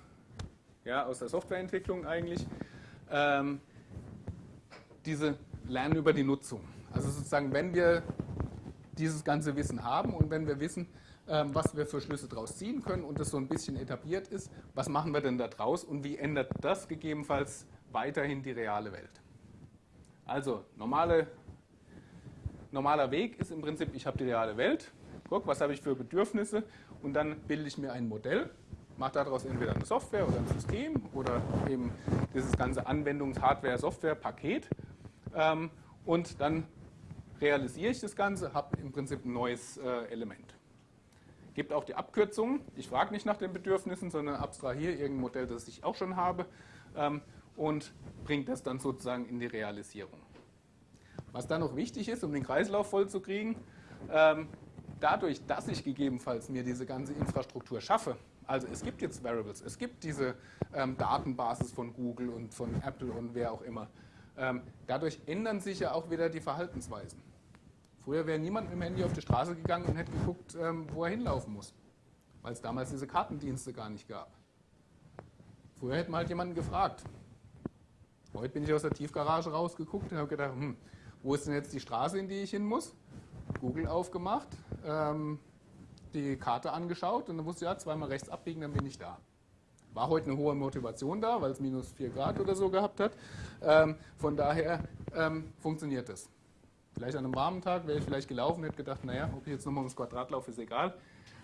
ja, aus der Softwareentwicklung eigentlich. Ähm, diese Lernen über die Nutzung. Also sozusagen, wenn wir dieses ganze Wissen haben und wenn wir wissen, ähm, was wir für Schlüsse daraus ziehen können und das so ein bisschen etabliert ist, was machen wir denn da draus und wie ändert das gegebenenfalls weiterhin die reale Welt? Also normale, normaler Weg ist im Prinzip, ich habe die reale Welt, guck, was habe ich für Bedürfnisse und dann bilde ich mir ein Modell, mache daraus entweder eine Software oder ein System oder eben dieses ganze Anwendungs-Hardware-Software-Paket ähm, und dann realisiere ich das Ganze, habe im Prinzip ein neues äh, Element. Gibt auch die Abkürzung. Ich frage nicht nach den Bedürfnissen, sondern abstrahiere irgendein Modell, das ich auch schon habe ähm, und bringt das dann sozusagen in die Realisierung. Was dann noch wichtig ist, um den Kreislauf voll zu kriegen, ähm, dadurch, dass ich gegebenenfalls mir diese ganze Infrastruktur schaffe, also es gibt jetzt Variables, es gibt diese ähm, Datenbasis von Google und von Apple und wer auch immer. Ähm, dadurch ändern sich ja auch wieder die Verhaltensweisen. Früher wäre niemand mit dem Handy auf die Straße gegangen und hätte geguckt, wo er hinlaufen muss, weil es damals diese Kartendienste gar nicht gab. Früher hätte man halt jemanden gefragt, Heute bin ich aus der Tiefgarage rausgeguckt und habe gedacht, hm, wo ist denn jetzt die Straße, in die ich hin muss? Google aufgemacht, ähm, die Karte angeschaut und dann wusste ich, ja, zweimal rechts abbiegen, dann bin ich da. War heute eine hohe Motivation da, weil es minus 4 Grad oder so gehabt hat. Ähm, von daher ähm, funktioniert das. Vielleicht an einem warmen Tag wäre ich vielleicht gelaufen, hätte gedacht, naja, ob ich jetzt nochmal ums Quadrat laufe, ist egal.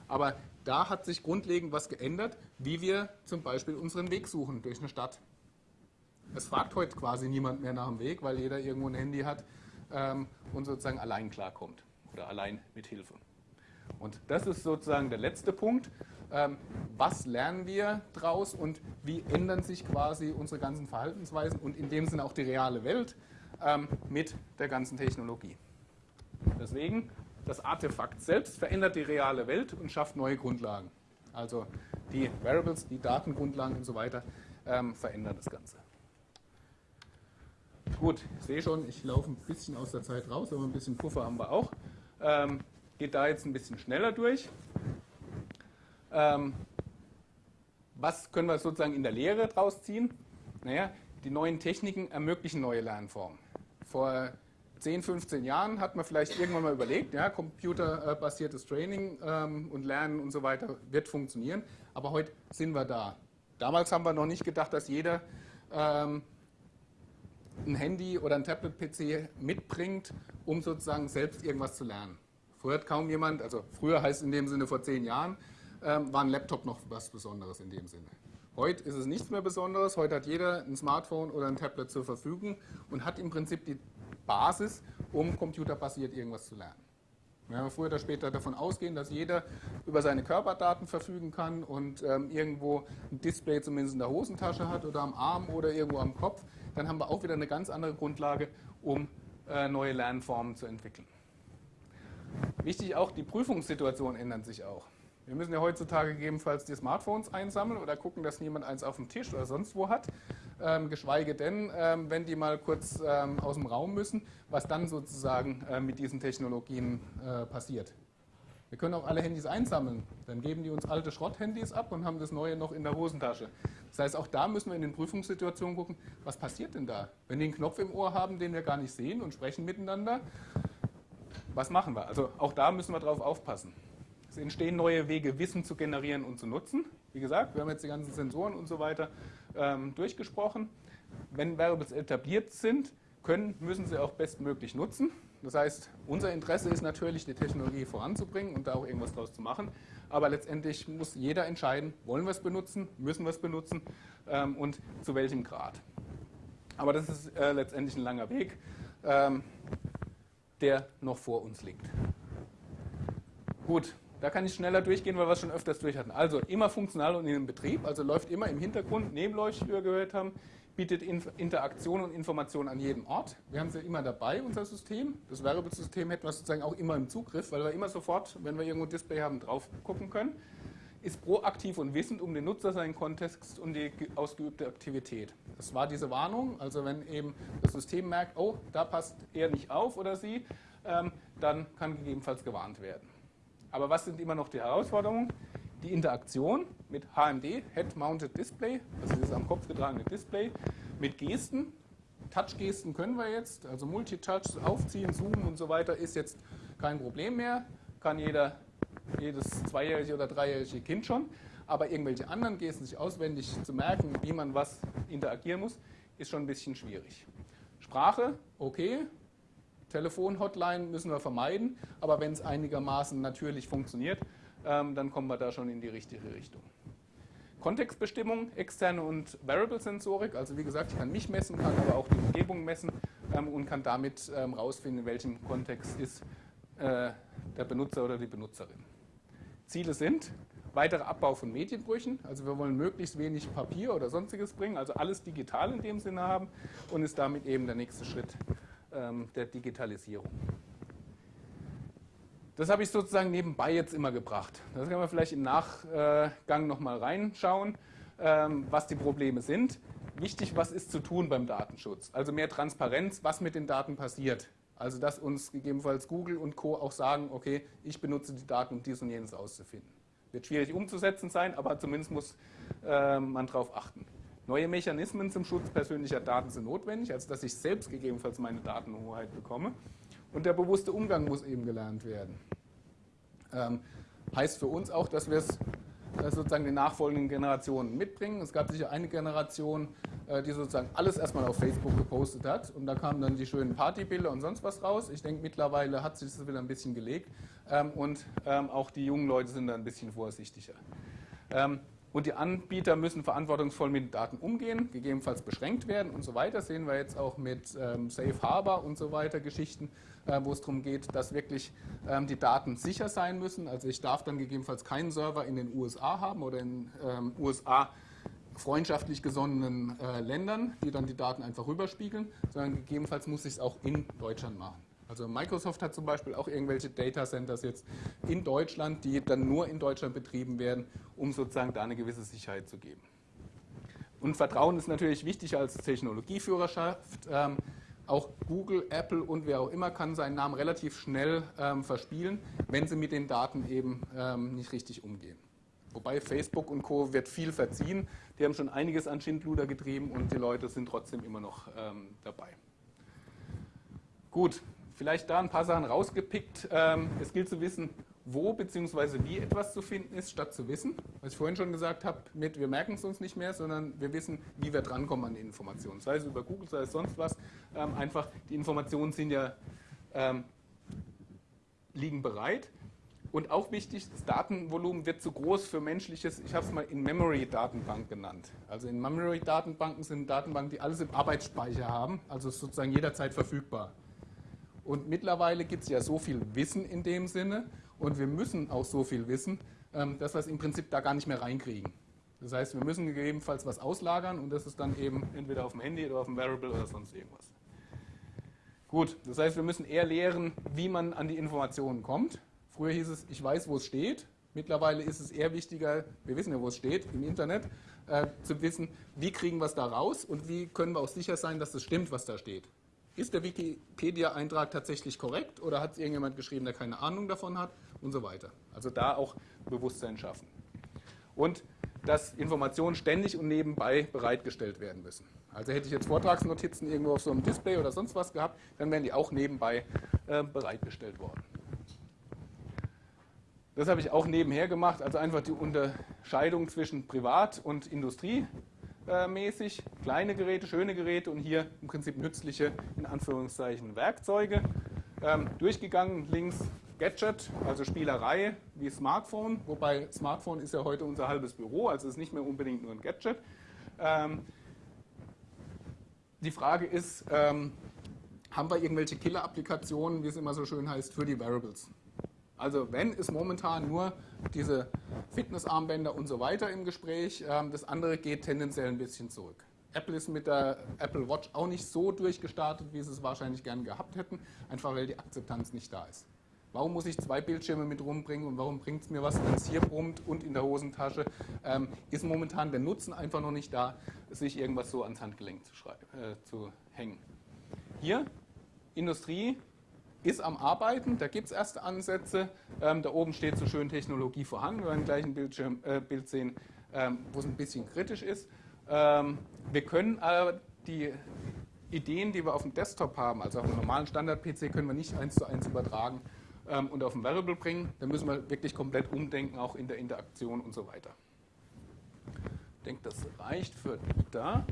Aber da hat sich grundlegend was geändert, wie wir zum Beispiel unseren Weg suchen durch eine Stadt. Es fragt heute quasi niemand mehr nach dem Weg, weil jeder irgendwo ein Handy hat ähm, und sozusagen allein klarkommt oder allein mit Hilfe. Und das ist sozusagen der letzte Punkt. Ähm, was lernen wir daraus und wie ändern sich quasi unsere ganzen Verhaltensweisen und in dem Sinne auch die reale Welt ähm, mit der ganzen Technologie. Deswegen, das Artefakt selbst verändert die reale Welt und schafft neue Grundlagen. Also die Variables, die Datengrundlagen und so weiter ähm, verändern das Ganze. Gut, ich sehe schon, ich laufe ein bisschen aus der Zeit raus, aber ein bisschen Puffer haben wir auch. Ähm, geht da jetzt ein bisschen schneller durch. Ähm, was können wir sozusagen in der Lehre draus ziehen? Naja, die neuen Techniken ermöglichen neue Lernformen. Vor 10, 15 Jahren hat man vielleicht irgendwann mal überlegt, ja, computerbasiertes Training ähm, und Lernen und so weiter wird funktionieren, aber heute sind wir da. Damals haben wir noch nicht gedacht, dass jeder ähm, ein Handy oder ein Tablet-PC mitbringt, um sozusagen selbst irgendwas zu lernen. Früher hat kaum jemand, also früher heißt in dem Sinne vor zehn Jahren, ähm, war ein Laptop noch was Besonderes in dem Sinne. Heute ist es nichts mehr Besonderes. Heute hat jeder ein Smartphone oder ein Tablet zur Verfügung und hat im Prinzip die Basis, um computerbasiert irgendwas zu lernen. Wir werden früher oder später davon ausgehen, dass jeder über seine Körperdaten verfügen kann und ähm, irgendwo ein Display zumindest in der Hosentasche hat oder am Arm oder irgendwo am Kopf dann haben wir auch wieder eine ganz andere Grundlage, um äh, neue Lernformen zu entwickeln. Wichtig auch, die Prüfungssituationen ändern sich auch. Wir müssen ja heutzutage gegebenenfalls die Smartphones einsammeln oder gucken, dass niemand eins auf dem Tisch oder sonst wo hat. Ähm, geschweige denn, ähm, wenn die mal kurz ähm, aus dem Raum müssen, was dann sozusagen äh, mit diesen Technologien äh, passiert. Wir können auch alle Handys einsammeln. Dann geben die uns alte Schrotthandys ab und haben das neue noch in der Hosentasche. Das heißt, auch da müssen wir in den Prüfungssituationen gucken, was passiert denn da? Wenn die einen Knopf im Ohr haben, den wir gar nicht sehen und sprechen miteinander, was machen wir? Also auch da müssen wir drauf aufpassen. Es entstehen neue Wege, Wissen zu generieren und zu nutzen. Wie gesagt, wir haben jetzt die ganzen Sensoren und so weiter ähm, durchgesprochen. Wenn Variables etabliert sind, können, müssen sie auch bestmöglich nutzen. Das heißt, unser Interesse ist natürlich, die Technologie voranzubringen und da auch irgendwas draus zu machen. Aber letztendlich muss jeder entscheiden, wollen wir es benutzen, müssen wir es benutzen ähm, und zu welchem Grad. Aber das ist äh, letztendlich ein langer Weg, ähm, der noch vor uns liegt. Gut, da kann ich schneller durchgehen, weil wir es schon öfters durch hatten. Also immer funktional und in den Betrieb, also läuft immer im Hintergrund, nebenläufig, wie wir gehört haben, bietet Interaktion und Information an jedem Ort. Wir haben sie immer dabei, unser System. Das Variable-System hätten wir sozusagen auch immer im Zugriff, weil wir immer sofort, wenn wir irgendwo ein Display haben, drauf gucken können. Ist proaktiv und wissend um den Nutzer, seinen Kontext und die ausgeübte Aktivität. Das war diese Warnung. Also wenn eben das System merkt, oh, da passt er nicht auf oder sie, ähm, dann kann gegebenenfalls gewarnt werden. Aber was sind immer noch die Herausforderungen? die Interaktion mit HMD, Head Mounted Display, also dieses am Kopf getragene Display, mit Gesten. Touch-Gesten können wir jetzt, also Multitouch, aufziehen, zoomen und so weiter ist jetzt kein Problem mehr. Kann jeder, jedes zweijährige oder dreijährige Kind schon. Aber irgendwelche anderen Gesten sich auswendig zu merken, wie man was interagieren muss, ist schon ein bisschen schwierig. Sprache, okay. Telefon-Hotline müssen wir vermeiden, aber wenn es einigermaßen natürlich funktioniert, ähm, dann kommen wir da schon in die richtige Richtung. Kontextbestimmung, externe und Variable-Sensorik, also wie gesagt, ich kann mich messen, kann aber auch die Umgebung messen ähm, und kann damit ähm, rausfinden, in welchem Kontext ist äh, der Benutzer oder die Benutzerin. Ziele sind weiterer Abbau von Medienbrüchen, also wir wollen möglichst wenig Papier oder sonstiges bringen, also alles digital in dem Sinne haben und ist damit eben der nächste Schritt der Digitalisierung. Das habe ich sozusagen nebenbei jetzt immer gebracht. Das kann man vielleicht im Nachgang nochmal reinschauen, ähm, was die Probleme sind. Wichtig, was ist zu tun beim Datenschutz? Also mehr Transparenz, was mit den Daten passiert. Also dass uns gegebenenfalls Google und Co. auch sagen, okay, ich benutze die Daten, um dies und jenes auszufinden. Wird schwierig umzusetzen sein, aber zumindest muss äh, man darauf achten. Neue Mechanismen zum Schutz persönlicher Daten sind notwendig, also dass ich selbst gegebenenfalls meine Datenhoheit bekomme. Und der bewusste Umgang muss eben gelernt werden. Ähm, heißt für uns auch, dass wir es äh, sozusagen den nachfolgenden Generationen mitbringen. Es gab sicher eine Generation, äh, die sozusagen alles erstmal auf Facebook gepostet hat und da kamen dann die schönen Partybilder und sonst was raus. Ich denke, mittlerweile hat sich das wieder ein bisschen gelegt ähm, und ähm, auch die jungen Leute sind da ein bisschen vorsichtiger. Und die Anbieter müssen verantwortungsvoll mit Daten umgehen, gegebenenfalls beschränkt werden und so weiter. Das sehen wir jetzt auch mit ähm, Safe Harbor und so weiter Geschichten, äh, wo es darum geht, dass wirklich ähm, die Daten sicher sein müssen. Also ich darf dann gegebenenfalls keinen Server in den USA haben oder in ähm, USA freundschaftlich gesonnenen äh, Ländern, die dann die Daten einfach rüberspiegeln, sondern gegebenenfalls muss ich es auch in Deutschland machen. Also Microsoft hat zum Beispiel auch irgendwelche Data Centers jetzt in Deutschland, die dann nur in Deutschland betrieben werden, um sozusagen da eine gewisse Sicherheit zu geben. Und Vertrauen ist natürlich wichtig als Technologieführerschaft. Ähm, auch Google, Apple und wer auch immer kann seinen Namen relativ schnell ähm, verspielen, wenn sie mit den Daten eben ähm, nicht richtig umgehen. Wobei Facebook und Co. wird viel verziehen. Die haben schon einiges an Schindluder getrieben und die Leute sind trotzdem immer noch ähm, dabei. Gut, Vielleicht da ein paar Sachen rausgepickt. Ähm, es gilt zu wissen, wo bzw. wie etwas zu finden ist, statt zu wissen. Was ich vorhin schon gesagt habe, mit wir merken es uns nicht mehr, sondern wir wissen, wie wir drankommen an die Informationen. Sei es über Google, sei es sonst was. Ähm, einfach, die Informationen sind ja, ähm, liegen bereit. Und auch wichtig, das Datenvolumen wird zu groß für menschliches, ich habe es mal in Memory-Datenbank genannt. Also in Memory-Datenbanken sind Datenbanken, die alles im Arbeitsspeicher haben, also sozusagen jederzeit verfügbar. Und mittlerweile gibt es ja so viel Wissen in dem Sinne und wir müssen auch so viel wissen, ähm, dass wir es im Prinzip da gar nicht mehr reinkriegen. Das heißt, wir müssen gegebenenfalls was auslagern und das ist dann eben entweder auf dem Handy oder auf dem Variable oder sonst irgendwas. Gut, das heißt, wir müssen eher lehren, wie man an die Informationen kommt. Früher hieß es, ich weiß, wo es steht. Mittlerweile ist es eher wichtiger, wir wissen ja, wo es steht, im Internet, äh, zu wissen, wie kriegen wir es da raus und wie können wir auch sicher sein, dass es stimmt, was da steht. Ist der Wikipedia-Eintrag tatsächlich korrekt oder hat es irgendjemand geschrieben, der keine Ahnung davon hat und so weiter. Also da auch Bewusstsein schaffen. Und dass Informationen ständig und nebenbei bereitgestellt werden müssen. Also hätte ich jetzt Vortragsnotizen irgendwo auf so einem Display oder sonst was gehabt, dann wären die auch nebenbei äh, bereitgestellt worden. Das habe ich auch nebenher gemacht, also einfach die Unterscheidung zwischen Privat- und Industriemäßig. Kleine Geräte, schöne Geräte und hier im Prinzip nützliche, in Anführungszeichen, Werkzeuge. Ähm, durchgegangen links Gadget, also Spielerei wie Smartphone, wobei Smartphone ist ja heute unser halbes Büro, also ist nicht mehr unbedingt nur ein Gadget. Ähm, die Frage ist, ähm, haben wir irgendwelche Killer-Applikationen, wie es immer so schön heißt, für die Variables? Also wenn ist momentan nur diese Fitnessarmbänder und so weiter im Gespräch, ähm, das andere geht tendenziell ein bisschen zurück. Apple ist mit der Apple Watch auch nicht so durchgestartet, wie sie es wahrscheinlich gern gehabt hätten, einfach weil die Akzeptanz nicht da ist. Warum muss ich zwei Bildschirme mit rumbringen und warum bringt es mir was, wenn es hier brummt und in der Hosentasche? Ähm, ist momentan der Nutzen einfach noch nicht da, sich irgendwas so ans Handgelenk zu, äh, zu hängen. Hier, Industrie, ist am Arbeiten, da gibt es erste Ansätze. Ähm, da oben steht so schön Technologie vorhanden. Wir werden gleich ein Bildschirm, äh, Bild sehen, ähm, wo es ein bisschen kritisch ist. Ähm, wir können aber die Ideen, die wir auf dem Desktop haben, also auf einem normalen Standard-PC, können wir nicht eins zu eins übertragen ähm, und auf ein Variable bringen. Da müssen wir wirklich komplett umdenken, auch in der Interaktion und so weiter. Ich denke, das reicht für da.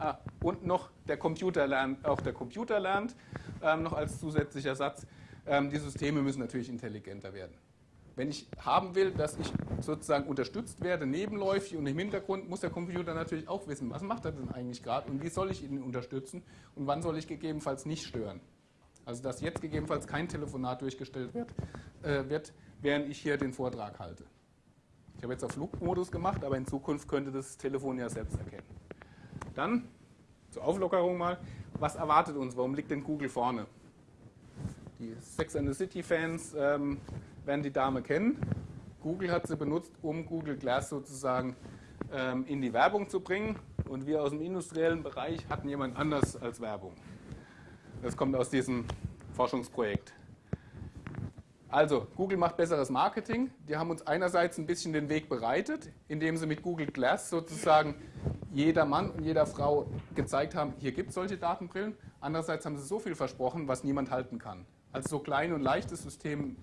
Ah, und noch der Computer lernt, auch der Computer lernt ähm, noch als zusätzlicher Satz, ähm, die Systeme müssen natürlich intelligenter werden. Wenn ich haben will, dass ich sozusagen unterstützt werde, nebenläufig und im Hintergrund, muss der Computer natürlich auch wissen, was macht er denn eigentlich gerade und wie soll ich ihn unterstützen und wann soll ich gegebenenfalls nicht stören. Also dass jetzt gegebenenfalls kein Telefonat durchgestellt wird, äh, wird während ich hier den Vortrag halte. Ich habe jetzt auf Flugmodus gemacht, aber in Zukunft könnte das Telefon ja selbst erkennen. Dann zur Auflockerung mal, was erwartet uns? Warum liegt denn Google vorne? Die Sex and the City Fans ähm, werden die Dame kennen. Google hat sie benutzt, um Google Glass sozusagen ähm, in die Werbung zu bringen. Und wir aus dem industriellen Bereich hatten jemand anders als Werbung. Das kommt aus diesem Forschungsprojekt. Also, Google macht besseres Marketing. Die haben uns einerseits ein bisschen den Weg bereitet, indem sie mit Google Glass sozusagen jeder Mann und jeder Frau gezeigt haben, hier gibt es solche Datenbrillen. Andererseits haben sie so viel versprochen, was niemand halten kann. Also so klein und leicht das System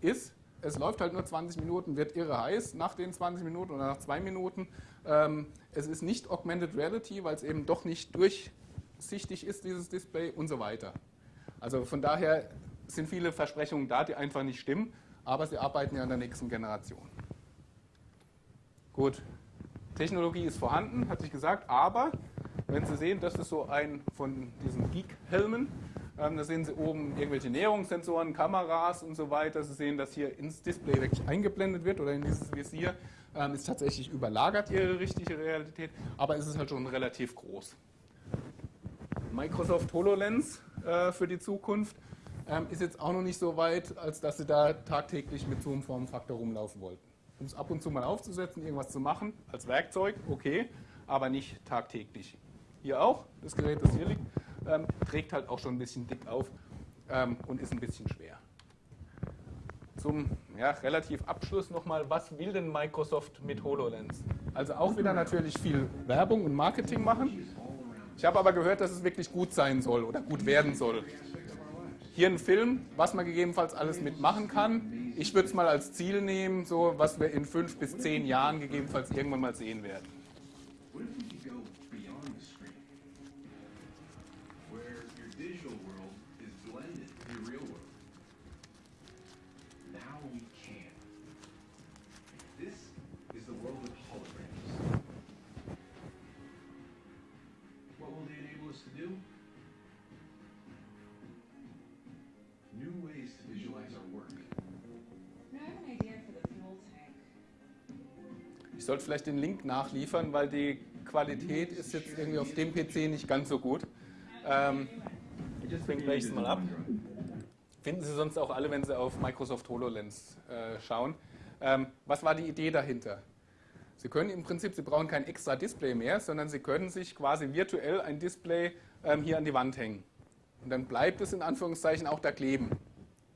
ist, es läuft halt nur 20 Minuten, wird irre heiß nach den 20 Minuten oder nach zwei Minuten. Ähm, es ist nicht Augmented Reality, weil es eben doch nicht durchsichtig ist, dieses Display und so weiter. Also von daher sind viele Versprechungen da, die einfach nicht stimmen, aber sie arbeiten ja an der nächsten Generation. Gut, Technologie ist vorhanden, hat sich gesagt, aber wenn Sie sehen, das ist so ein von diesen Geek-Helmen, ähm, da sehen Sie oben irgendwelche Näherungssensoren, Kameras und so weiter. Sie sehen, dass hier ins Display wirklich eingeblendet wird oder in dieses Visier. Ähm, ist tatsächlich überlagert Ihre richtige Realität, aber es ist halt schon relativ groß. Microsoft HoloLens äh, für die Zukunft ähm, ist jetzt auch noch nicht so weit, als dass Sie da tagtäglich mit so einem Formfaktor rumlaufen wollten um es ab und zu mal aufzusetzen, irgendwas zu machen, als Werkzeug, okay, aber nicht tagtäglich. Hier auch, das Gerät, das hier liegt, ähm, trägt halt auch schon ein bisschen dick auf ähm, und ist ein bisschen schwer. Zum ja, relativ Abschluss nochmal, was will denn Microsoft mit HoloLens? Also auch wieder natürlich viel Werbung und Marketing machen. Ich habe aber gehört, dass es wirklich gut sein soll oder gut werden soll. Hier ein Film, was man gegebenenfalls alles mitmachen kann. Ich würde es mal als Ziel nehmen, so was wir in fünf bis zehn Jahren gegebenenfalls irgendwann mal sehen werden. Sollte vielleicht den Link nachliefern, weil die Qualität ist jetzt irgendwie auf dem PC nicht ganz so gut. Ähm, ich bringe gleich mal ab. Finden Sie sonst auch alle, wenn Sie auf Microsoft HoloLens äh, schauen. Ähm, was war die Idee dahinter? Sie können im Prinzip, Sie brauchen kein extra Display mehr, sondern Sie können sich quasi virtuell ein Display ähm, hier an die Wand hängen. Und dann bleibt es in Anführungszeichen auch da kleben.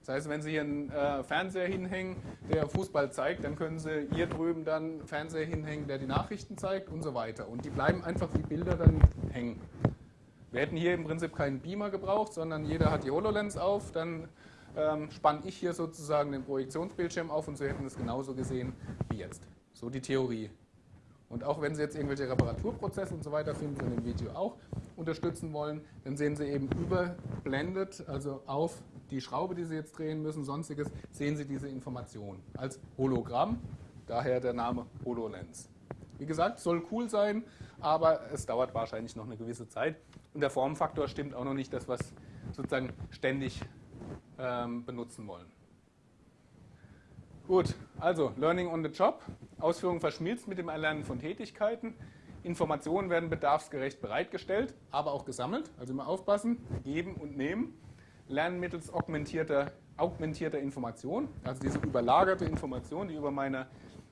Das heißt, wenn Sie hier einen äh, Fernseher hinhängen, der Fußball zeigt, dann können Sie hier drüben dann einen Fernseher hinhängen, der die Nachrichten zeigt und so weiter. Und die bleiben einfach wie Bilder dann hängen. Wir hätten hier im Prinzip keinen Beamer gebraucht, sondern jeder hat die HoloLens auf, dann ähm, spanne ich hier sozusagen den Projektionsbildschirm auf und Sie hätten es genauso gesehen wie jetzt. So die Theorie. Und auch wenn Sie jetzt irgendwelche Reparaturprozesse und so weiter finden Sie in dem Video auch unterstützen wollen, dann sehen Sie eben überblendet, also auf die Schraube, die Sie jetzt drehen müssen, sonstiges, sehen Sie diese Information als Hologramm, daher der Name HoloLens. Wie gesagt, soll cool sein, aber es dauert wahrscheinlich noch eine gewisse Zeit und der Formfaktor stimmt auch noch nicht, das was sozusagen ständig ähm, benutzen wollen. Gut, also Learning on the Job. Ausführung verschmilzt mit dem Erlernen von Tätigkeiten. Informationen werden bedarfsgerecht bereitgestellt, aber auch gesammelt. Also immer aufpassen, geben und nehmen. Lernen mittels augmentierter, augmentierter Information, also diese überlagerte Information, die über meiner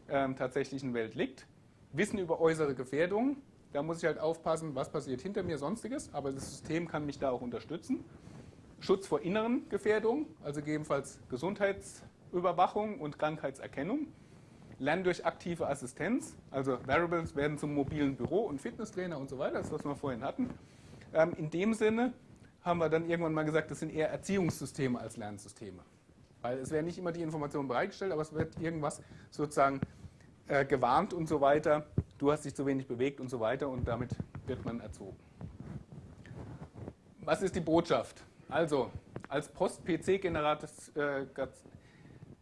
ähm, tatsächlichen Welt liegt. Wissen über äußere Gefährdungen. Da muss ich halt aufpassen, was passiert hinter mir, sonstiges. Aber das System kann mich da auch unterstützen. Schutz vor inneren Gefährdungen, also gegebenenfalls Gesundheitsüberwachung und Krankheitserkennung. Lernen durch aktive Assistenz, also Variables werden zum mobilen Büro und Fitnesstrainer und so weiter, das was wir vorhin hatten. Ähm, in dem Sinne haben wir dann irgendwann mal gesagt, das sind eher Erziehungssysteme als Lernsysteme. Weil es werden nicht immer die Informationen bereitgestellt, aber es wird irgendwas sozusagen äh, gewarnt und so weiter. Du hast dich zu wenig bewegt und so weiter und damit wird man erzogen. Was ist die Botschaft? Also, als Post-PC-Generation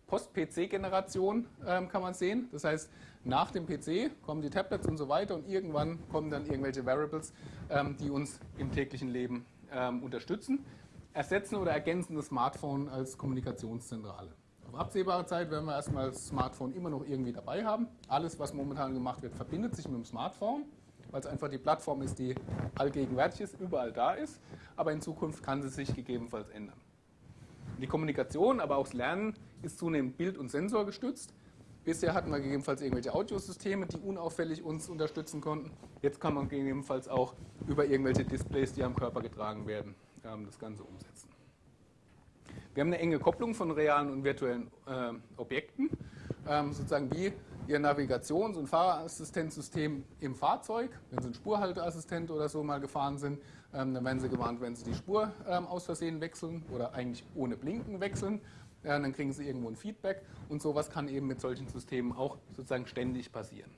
Post-PC-Generation ähm, kann man sehen. Das heißt, nach dem PC kommen die Tablets und so weiter und irgendwann kommen dann irgendwelche Variables, ähm, die uns im täglichen Leben ähm, unterstützen, ersetzen oder ergänzen das Smartphone als Kommunikationszentrale. Auf absehbare Zeit werden wir erstmal das Smartphone immer noch irgendwie dabei haben. Alles, was momentan gemacht wird, verbindet sich mit dem Smartphone, weil es einfach die Plattform ist, die allgegenwärtig ist, überall da ist. Aber in Zukunft kann sie sich gegebenenfalls ändern. Die Kommunikation, aber auch das Lernen ist zunehmend bild- und sensorgestützt. Bisher hatten wir gegebenenfalls irgendwelche Audiosysteme, die unauffällig uns unterstützen konnten. Jetzt kann man gegebenenfalls auch über irgendwelche Displays, die am Körper getragen werden, ähm, das Ganze umsetzen. Wir haben eine enge Kopplung von realen und virtuellen äh, Objekten, ähm, sozusagen wie Ihr Navigations- und Fahrerassistenzsystem im Fahrzeug. Wenn Sie einen Spurhalteassistent oder so mal gefahren sind, ähm, dann werden Sie gewarnt, wenn Sie die Spur ähm, aus Versehen wechseln oder eigentlich ohne Blinken wechseln. Ja, dann kriegen Sie irgendwo ein Feedback und sowas kann eben mit solchen Systemen auch sozusagen ständig passieren.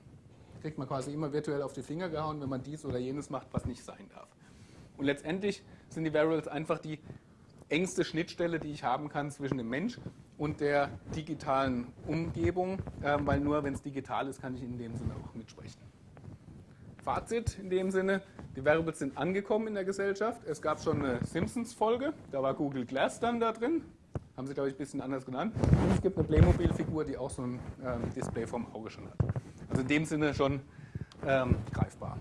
Kriegt man quasi immer virtuell auf die Finger gehauen, wenn man dies oder jenes macht, was nicht sein darf. Und letztendlich sind die Variables einfach die engste Schnittstelle, die ich haben kann zwischen dem Mensch und der digitalen Umgebung, äh, weil nur wenn es digital ist, kann ich in dem Sinne auch mitsprechen. Fazit in dem Sinne, die Variables sind angekommen in der Gesellschaft. Es gab schon eine Simpsons-Folge, da war Google Glass dann da drin. Haben sie, glaube ich, ein bisschen anders genannt. Und es gibt eine Playmobil-Figur, die auch so ein ähm, Display vom Auge schon hat. Also in dem Sinne schon ähm, greifbar.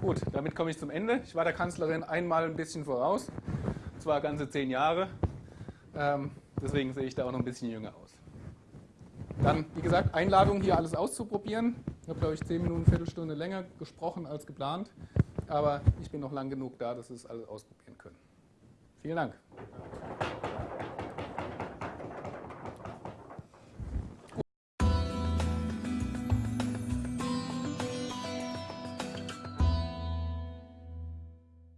Gut, damit komme ich zum Ende. Ich war der Kanzlerin einmal ein bisschen voraus, zwar ganze zehn Jahre. Ähm, deswegen sehe ich da auch noch ein bisschen jünger aus. Dann, wie gesagt, Einladung, hier alles auszuprobieren. Ich habe, glaube ich, zehn Minuten, Viertelstunde länger gesprochen als geplant. Aber ich bin noch lang genug da, dass Sie es alles ausprobieren können. Vielen Dank.